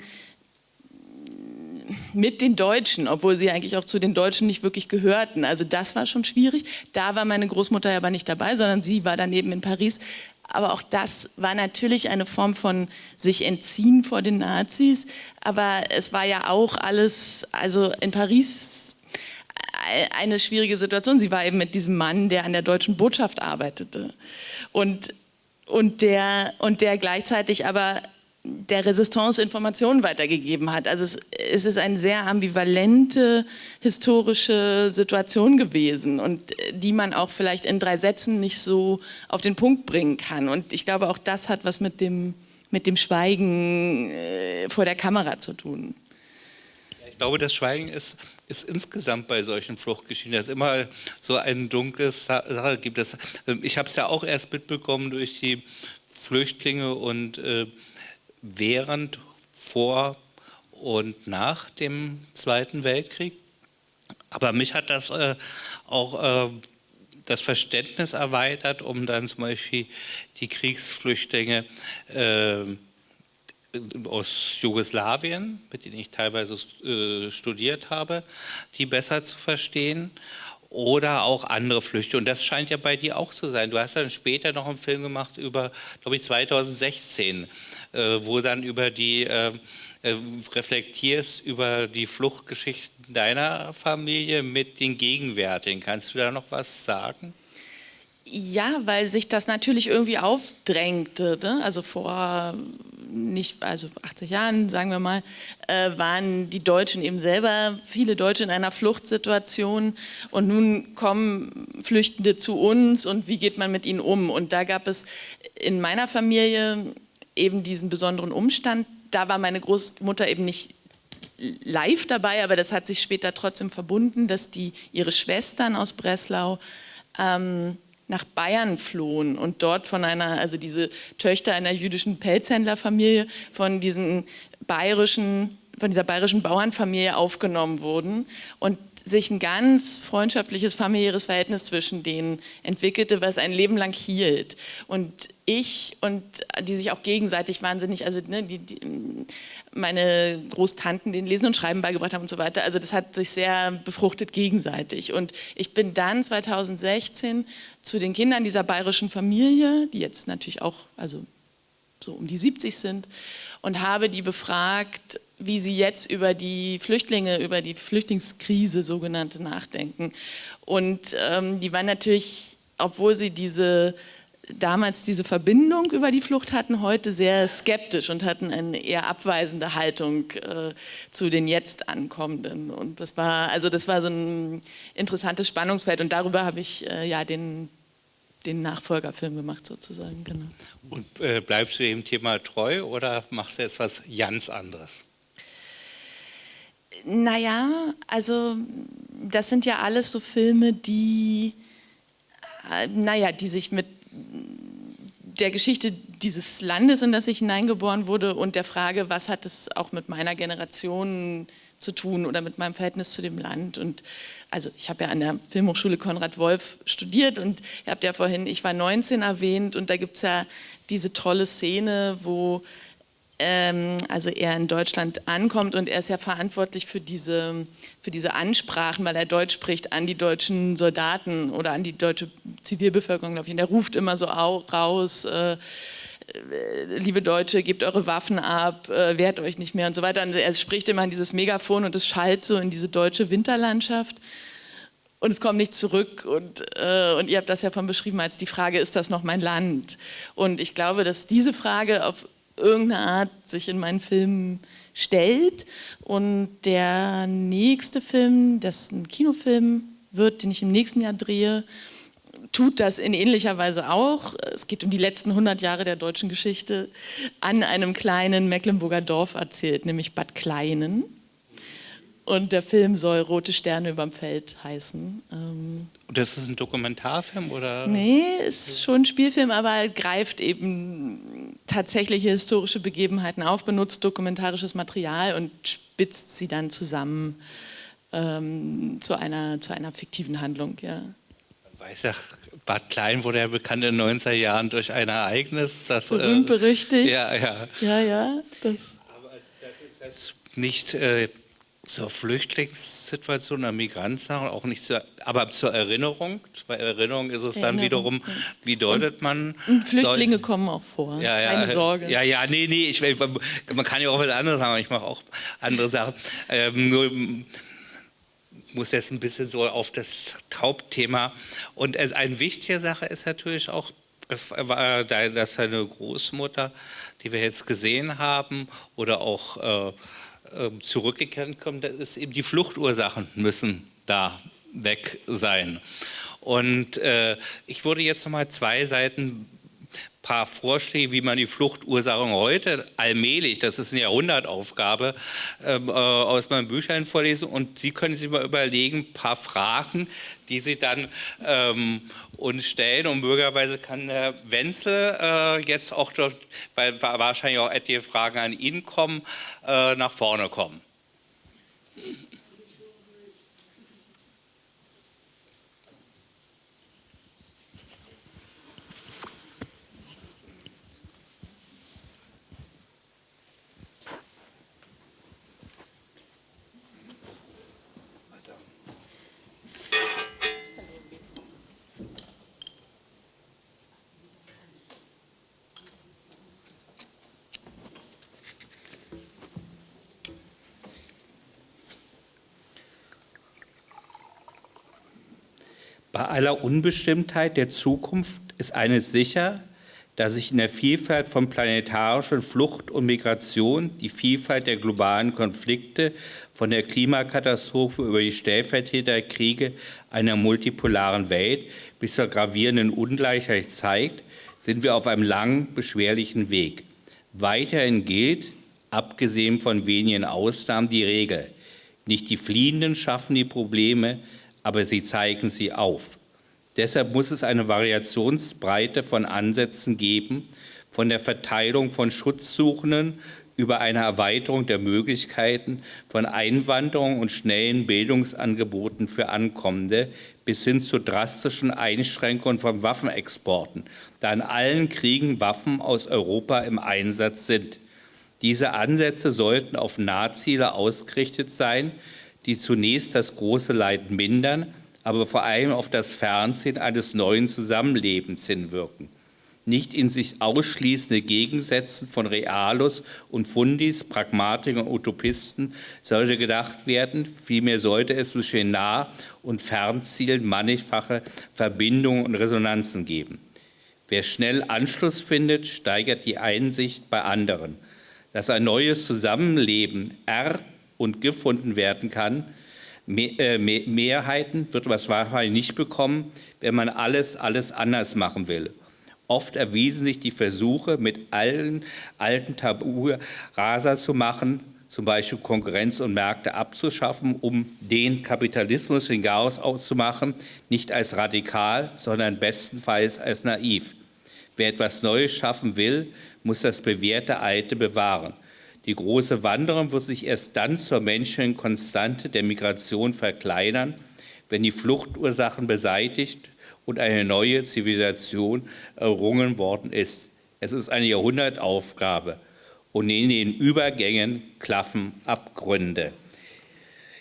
mit den Deutschen, obwohl sie eigentlich auch zu den Deutschen nicht wirklich gehörten. Also das war schon schwierig. Da war meine Großmutter aber nicht dabei, sondern sie war daneben in Paris aber auch das war natürlich eine Form von sich entziehen vor den Nazis. Aber es war ja auch alles, also in Paris eine schwierige Situation. Sie war eben mit diesem Mann, der an der deutschen Botschaft arbeitete und, und, der, und der gleichzeitig aber der Resistance Informationen weitergegeben hat. Also es, es, ist eine sehr ambivalente historische Situation gewesen und äh, die man auch vielleicht in drei Sätzen nicht so auf den Punkt bringen kann. Und ich glaube, auch das hat was mit dem, mit dem Schweigen äh, vor der Kamera zu tun. Ich glaube, das Schweigen ist, ist insgesamt bei solchen Fluchtgeschichten, dass es immer so eine dunkle Sache gibt. Das, ich habe es ja auch erst mitbekommen durch die Flüchtlinge und äh, während, vor und nach dem Zweiten Weltkrieg. Aber mich hat das äh, auch äh, das Verständnis erweitert, um dann zum Beispiel die Kriegsflüchtlinge äh, aus Jugoslawien, mit denen ich teilweise äh, studiert habe, die besser zu verstehen oder auch andere Flüchte. Und das scheint ja bei dir auch zu sein. Du hast dann später noch einen Film gemacht über, glaube ich, 2016, äh, wo dann über die äh, äh, reflektierst über die Fluchtgeschichten deiner Familie mit den gegenwärtigen. Kannst du da noch was sagen? Ja, weil sich das natürlich irgendwie aufdrängte. Ne? Also vor nicht, also 80 Jahren, sagen wir mal, äh, waren die Deutschen eben selber, viele Deutsche in einer Fluchtsituation und nun kommen Flüchtende zu uns und wie geht man mit ihnen um? Und da gab es in meiner Familie eben diesen besonderen Umstand, da war meine Großmutter eben nicht live dabei, aber das hat sich später trotzdem verbunden, dass die ihre Schwestern aus Breslau ähm, nach Bayern flohen und dort von einer, also diese Töchter einer jüdischen Pelzhändlerfamilie, von diesen bayerischen von dieser bayerischen Bauernfamilie aufgenommen wurden und sich ein ganz freundschaftliches familiäres Verhältnis zwischen denen entwickelte, was ein Leben lang hielt. Und ich und die sich auch gegenseitig wahnsinnig, also ne, die, die, meine Großtanten den Lesen und Schreiben beigebracht haben und so weiter. Also das hat sich sehr befruchtet gegenseitig. Und ich bin dann 2016 zu den Kindern dieser bayerischen Familie, die jetzt natürlich auch also so um die 70 sind, und habe die befragt, wie sie jetzt über die Flüchtlinge, über die Flüchtlingskrise sogenannte nachdenken. Und ähm, die waren natürlich, obwohl sie diese damals diese Verbindung über die Flucht hatten, heute sehr skeptisch und hatten eine eher abweisende Haltung äh, zu den jetzt Ankommenden. Und das war, also das war so ein interessantes Spannungsfeld und darüber habe ich äh, ja den, den Nachfolgerfilm gemacht sozusagen. Genau. Und äh, bleibst du dem Thema treu oder machst du jetzt was ganz anderes? Naja, also das sind ja alles so Filme, die, äh, naja, die sich mit der Geschichte dieses Landes, in das ich hineingeboren wurde und der Frage, was hat es auch mit meiner Generation zu tun oder mit meinem Verhältnis zu dem Land. Und also ich habe ja an der Filmhochschule Konrad Wolf studiert und ihr habt ja vorhin, ich war 19 erwähnt und da gibt es ja diese tolle Szene, wo also er in Deutschland ankommt und er ist ja verantwortlich für diese, für diese Ansprachen, weil er Deutsch spricht an die deutschen Soldaten oder an die deutsche Zivilbevölkerung, glaube ich. Und er ruft immer so raus, äh, äh, liebe Deutsche, gebt eure Waffen ab, äh, wehrt euch nicht mehr und so weiter. Und er spricht immer an dieses Megafon und es schallt so in diese deutsche Winterlandschaft und es kommt nicht zurück. Und, äh, und ihr habt das ja von beschrieben als die Frage, ist das noch mein Land? Und ich glaube, dass diese Frage auf irgendeine Art sich in meinen Filmen stellt. Und der nächste Film, das ein Kinofilm wird, den ich im nächsten Jahr drehe, tut das in ähnlicher Weise auch. Es geht um die letzten 100 Jahre der deutschen Geschichte an einem kleinen Mecklenburger Dorf erzählt, nämlich Bad Kleinen. Und der Film soll Rote Sterne überm Feld heißen. Ähm Und das ist ein Dokumentarfilm oder? Nee, ist schon ein Spielfilm, aber greift eben tatsächliche historische Begebenheiten auf, benutzt dokumentarisches Material und spitzt sie dann zusammen ähm, zu, einer, zu einer fiktiven Handlung. Ja. Man weiß ja, Bad Klein wurde ja bekannt in den 90er Jahren durch ein Ereignis. Das, Berühmt äh, berüchtigt. Ja, ja. Ja, ja. Das. Aber das ist jetzt nicht äh, zur Flüchtlingssituation der Migranten, auch nicht zur, aber zur Erinnerung. Bei Erinnerung ist es Erinnerung. dann wiederum, wie deutet man. Und Flüchtlinge soll, kommen auch vor, ja, ja, keine Sorge. Ja, ja, nee, nee, ich, man kann ja auch was anderes sagen, ich mache auch andere Sachen. Ähm, nur muss jetzt ein bisschen so auf das Hauptthema. Und eine wichtige Sache ist natürlich auch, das war dass seine Großmutter, die wir jetzt gesehen haben, oder auch äh, zurückgekehrt kommt, das ist eben die Fluchtursachen müssen da weg sein. Und äh, ich würde jetzt noch mal zwei Seiten paar Vorschläge, wie man die Fluchtursachen heute allmählich, das ist eine Jahrhundertaufgabe, ähm, äh, aus meinen Büchern vorlesen und Sie können sich mal überlegen, paar Fragen, die Sie dann ähm, uns stellen und möglicherweise kann Herr Wenzel äh, jetzt auch, dort, weil wahrscheinlich auch etliche Fragen an ihn kommen, äh, nach vorne kommen. Bei aller Unbestimmtheit der Zukunft ist eines sicher, dass sich in der Vielfalt von planetarischen Flucht und Migration die Vielfalt der globalen Konflikte von der Klimakatastrophe über die Stellvertreterkriege einer multipolaren Welt bis zur gravierenden Ungleichheit zeigt, sind wir auf einem langen, beschwerlichen Weg. Weiterhin gilt, abgesehen von wenigen Ausnahmen, die Regel. Nicht die Fliehenden schaffen die Probleme, aber sie zeigen sie auf. Deshalb muss es eine Variationsbreite von Ansätzen geben, von der Verteilung von Schutzsuchenden über eine Erweiterung der Möglichkeiten von Einwanderung und schnellen Bildungsangeboten für Ankommende bis hin zu drastischen Einschränkungen von Waffenexporten, da in allen Kriegen Waffen aus Europa im Einsatz sind. Diese Ansätze sollten auf Nahziele ausgerichtet sein, die zunächst das große Leid mindern, aber vor allem auf das Fernsehen eines neuen Zusammenlebens hinwirken nicht in sich ausschließende Gegensätzen von Realos und Fundis, Pragmatikern und Utopisten sollte gedacht werden, vielmehr sollte es zwischen Nah- und Fernzielen mannigfache Verbindungen und Resonanzen geben. Wer schnell Anschluss findet, steigert die Einsicht bei anderen. Dass ein neues Zusammenleben er- und gefunden werden kann, äh, Mehrheiten wird man wahrscheinlich nicht bekommen, wenn man alles, alles anders machen will. Oft erwiesen sich die Versuche, mit allen alten Tabu raser zu machen, zum Beispiel Konkurrenz und Märkte abzuschaffen, um den Kapitalismus in Chaos auszumachen, nicht als radikal, sondern bestenfalls als naiv. Wer etwas Neues schaffen will, muss das bewährte Alte bewahren. Die große Wanderung wird sich erst dann zur menschlichen Konstante der Migration verkleinern, wenn die Fluchtursachen beseitigt und eine neue Zivilisation errungen worden ist. Es ist eine Jahrhundertaufgabe und in den Übergängen klaffen Abgründe.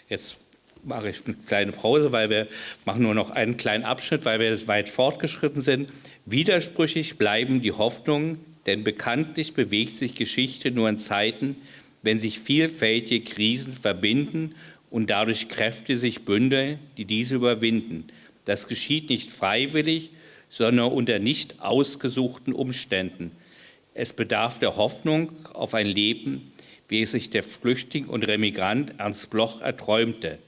Jetzt mache ich eine kleine Pause, weil wir machen nur noch einen kleinen Abschnitt, weil wir weit fortgeschritten sind. Widersprüchig bleiben die Hoffnungen, denn bekanntlich bewegt sich Geschichte nur in Zeiten, wenn sich vielfältige Krisen verbinden und dadurch Kräfte sich bündeln, die diese überwinden. Das geschieht nicht freiwillig, sondern unter nicht ausgesuchten Umständen. Es bedarf der Hoffnung auf ein Leben, wie es sich der Flüchtling und Remigrant Ernst Bloch erträumte.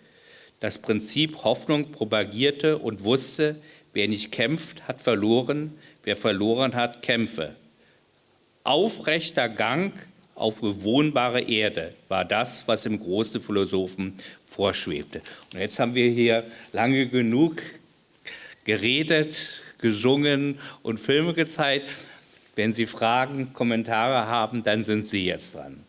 Das Prinzip Hoffnung propagierte und wusste, wer nicht kämpft, hat verloren, wer verloren hat, kämpfe. Aufrechter Gang auf bewohnbare Erde war das, was im großen Philosophen vorschwebte. Und jetzt haben wir hier lange genug geredet, gesungen und Filme gezeigt. Wenn Sie Fragen, Kommentare haben, dann sind Sie jetzt dran.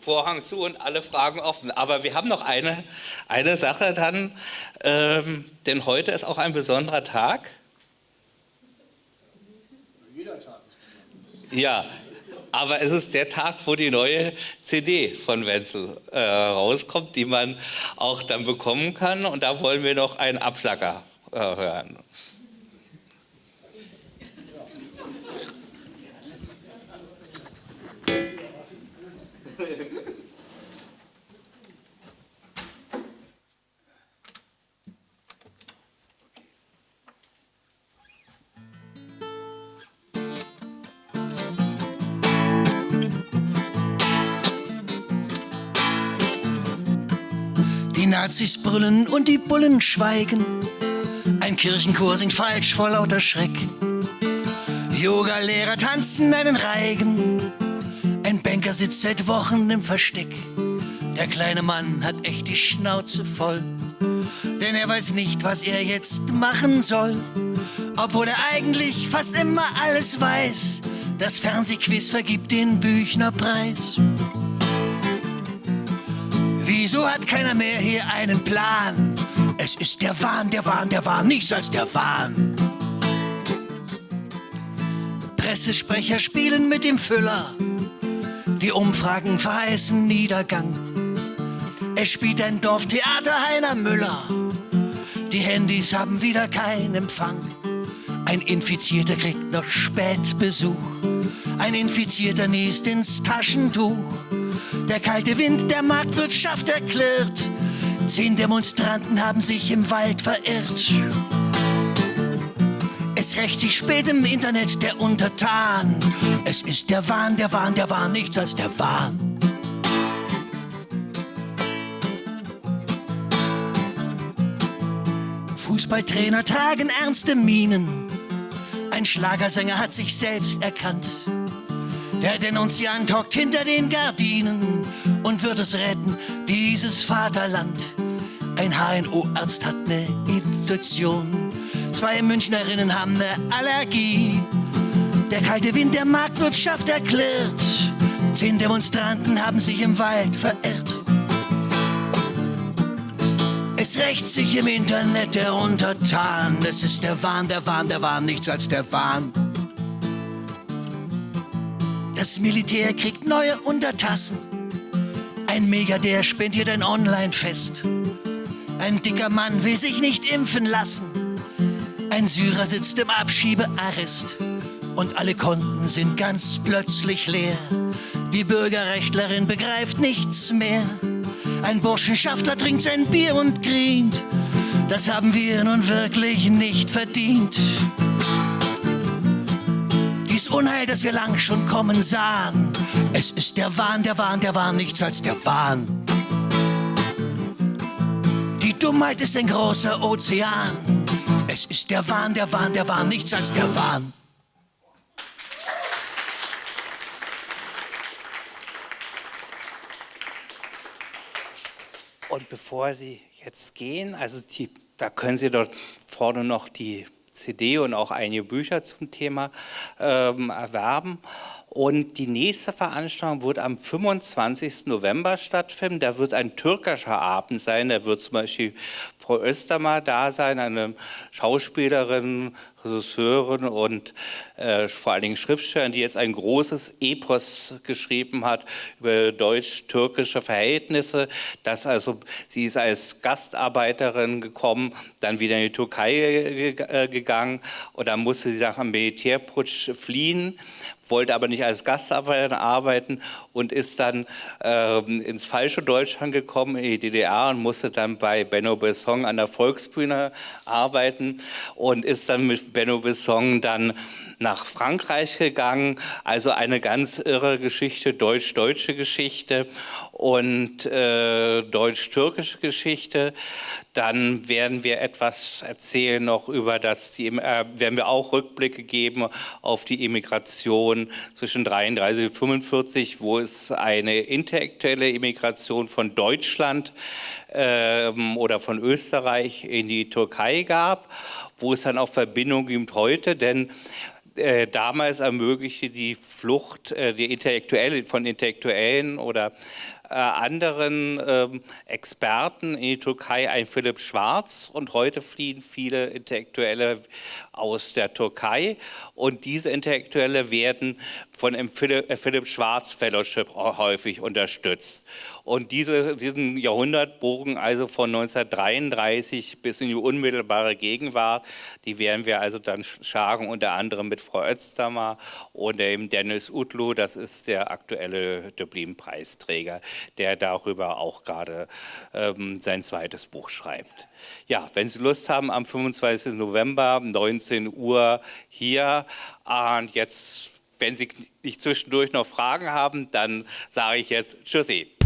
Vorhang zu und alle Fragen offen. Aber wir haben noch eine, eine Sache dann, ähm, denn heute ist auch ein besonderer Tag. Jeder Tag ist Ja, aber es ist der Tag, wo die neue CD von Wenzel äh, rauskommt, die man auch dann bekommen kann. Und da wollen wir noch einen Absacker äh, hören. Nazis brüllen und die Bullen schweigen. Ein Kirchenchor singt falsch vor lauter Schreck. Yoga-Lehrer tanzen einen Reigen. Ein Banker sitzt seit Wochen im Versteck. Der kleine Mann hat echt die Schnauze voll. Denn er weiß nicht, was er jetzt machen soll. Obwohl er eigentlich fast immer alles weiß. Das Fernsehquiz vergibt den Büchnerpreis. Wieso hat keiner mehr hier einen Plan? Es ist der Wahn, der Wahn, der Wahn, nichts als der Wahn. Pressesprecher spielen mit dem Füller. Die Umfragen verheißen Niedergang. Es spielt ein Dorftheater Heiner Müller. Die Handys haben wieder keinen Empfang. Ein Infizierter kriegt noch spät Besuch. Ein Infizierter niest ins Taschentuch. Der kalte Wind der Marktwirtschaft erklirrt. Zehn Demonstranten haben sich im Wald verirrt. Es rächt sich spät im Internet der Untertan. Es ist der Wahn, der Wahn, der Wahn, nichts als der Wahn. Fußballtrainer tragen ernste Mienen. Ein Schlagersänger hat sich selbst erkannt. Der Denunziant hockt hinter den Gardinen und wird es retten, dieses Vaterland. Ein HNO-Arzt hat eine Infektion. Zwei Münchnerinnen haben eine Allergie. Der kalte Wind der Marktwirtschaft erklärt. Zehn Demonstranten haben sich im Wald verirrt. Es rächt sich im Internet der Untertan. Es ist der Wahn, der Wahn, der Wahn, nichts als der Wahn. Das Militär kriegt neue Untertassen. Ein Milliardär spendiert ein Online-Fest. Ein dicker Mann will sich nicht impfen lassen. Ein Syrer sitzt im Abschiebearrest. Und alle Konten sind ganz plötzlich leer. Die Bürgerrechtlerin begreift nichts mehr. Ein Burschenschaftler trinkt sein Bier und grient. Das haben wir nun wirklich nicht verdient. Dies Unheil, das wir lang schon kommen sahen. Es ist der Wahn, der Wahn, der Wahn, nichts als der Wahn. Die Dummheit ist ein großer Ozean. Es ist der Wahn, der Wahn, der Wahn, nichts als der Wahn. Und bevor Sie jetzt gehen, also die, da können Sie dort vorne noch die CD und auch einige Bücher zum Thema ähm, erwerben. Und die nächste Veranstaltung wird am 25. November stattfinden. Da wird ein türkischer Abend sein. Da wird zum Beispiel Frau Östermar da sein, eine Schauspielerin, Regisseurin und äh, vor allen Dingen Schriftstellerin, die jetzt ein großes Epos geschrieben hat über deutsch-türkische Verhältnisse. Das also, sie ist als Gastarbeiterin gekommen, dann wieder in die Türkei äh, gegangen und dann musste sie nach einem Militärputsch fliehen wollte aber nicht als Gastarbeiterin arbeiten und ist dann äh, ins falsche Deutschland gekommen, in die DDR und musste dann bei Benno Besson an der Volksbühne arbeiten und ist dann mit Benno Besson dann nach Frankreich gegangen. Also eine ganz irre Geschichte, deutsch-deutsche Geschichte und äh, deutsch-türkische Geschichte. Dann werden wir etwas erzählen noch über das, die, äh, werden wir auch Rückblicke geben auf die Immigration zwischen 33 und 45, wo es eine intellektuelle Immigration von Deutschland ähm, oder von Österreich in die Türkei gab, wo es dann auch Verbindungen gibt heute, denn äh, damals ermöglichte die Flucht äh, die Intellektuelle, von Intellektuellen oder äh, anderen ähm, Experten in die Türkei ein Philipp Schwarz und heute fliehen viele Intellektuelle aus der Türkei. Und diese Intellektuelle werden von dem Philipp, Philipp Schwarz Fellowship häufig unterstützt. Und diese, diesen Jahrhundertbogen, also von 1933 bis in die unmittelbare Gegenwart, die werden wir also dann schlagen, unter anderem mit Frau Özdammer und dem Dennis Utlu, das ist der aktuelle Dublin-Preisträger, der darüber auch gerade ähm, sein zweites Buch schreibt. Ja, wenn Sie Lust haben, am 25. November, 19 Uhr hier, und jetzt wenn Sie nicht zwischendurch noch Fragen haben, dann sage ich jetzt Tschüssi.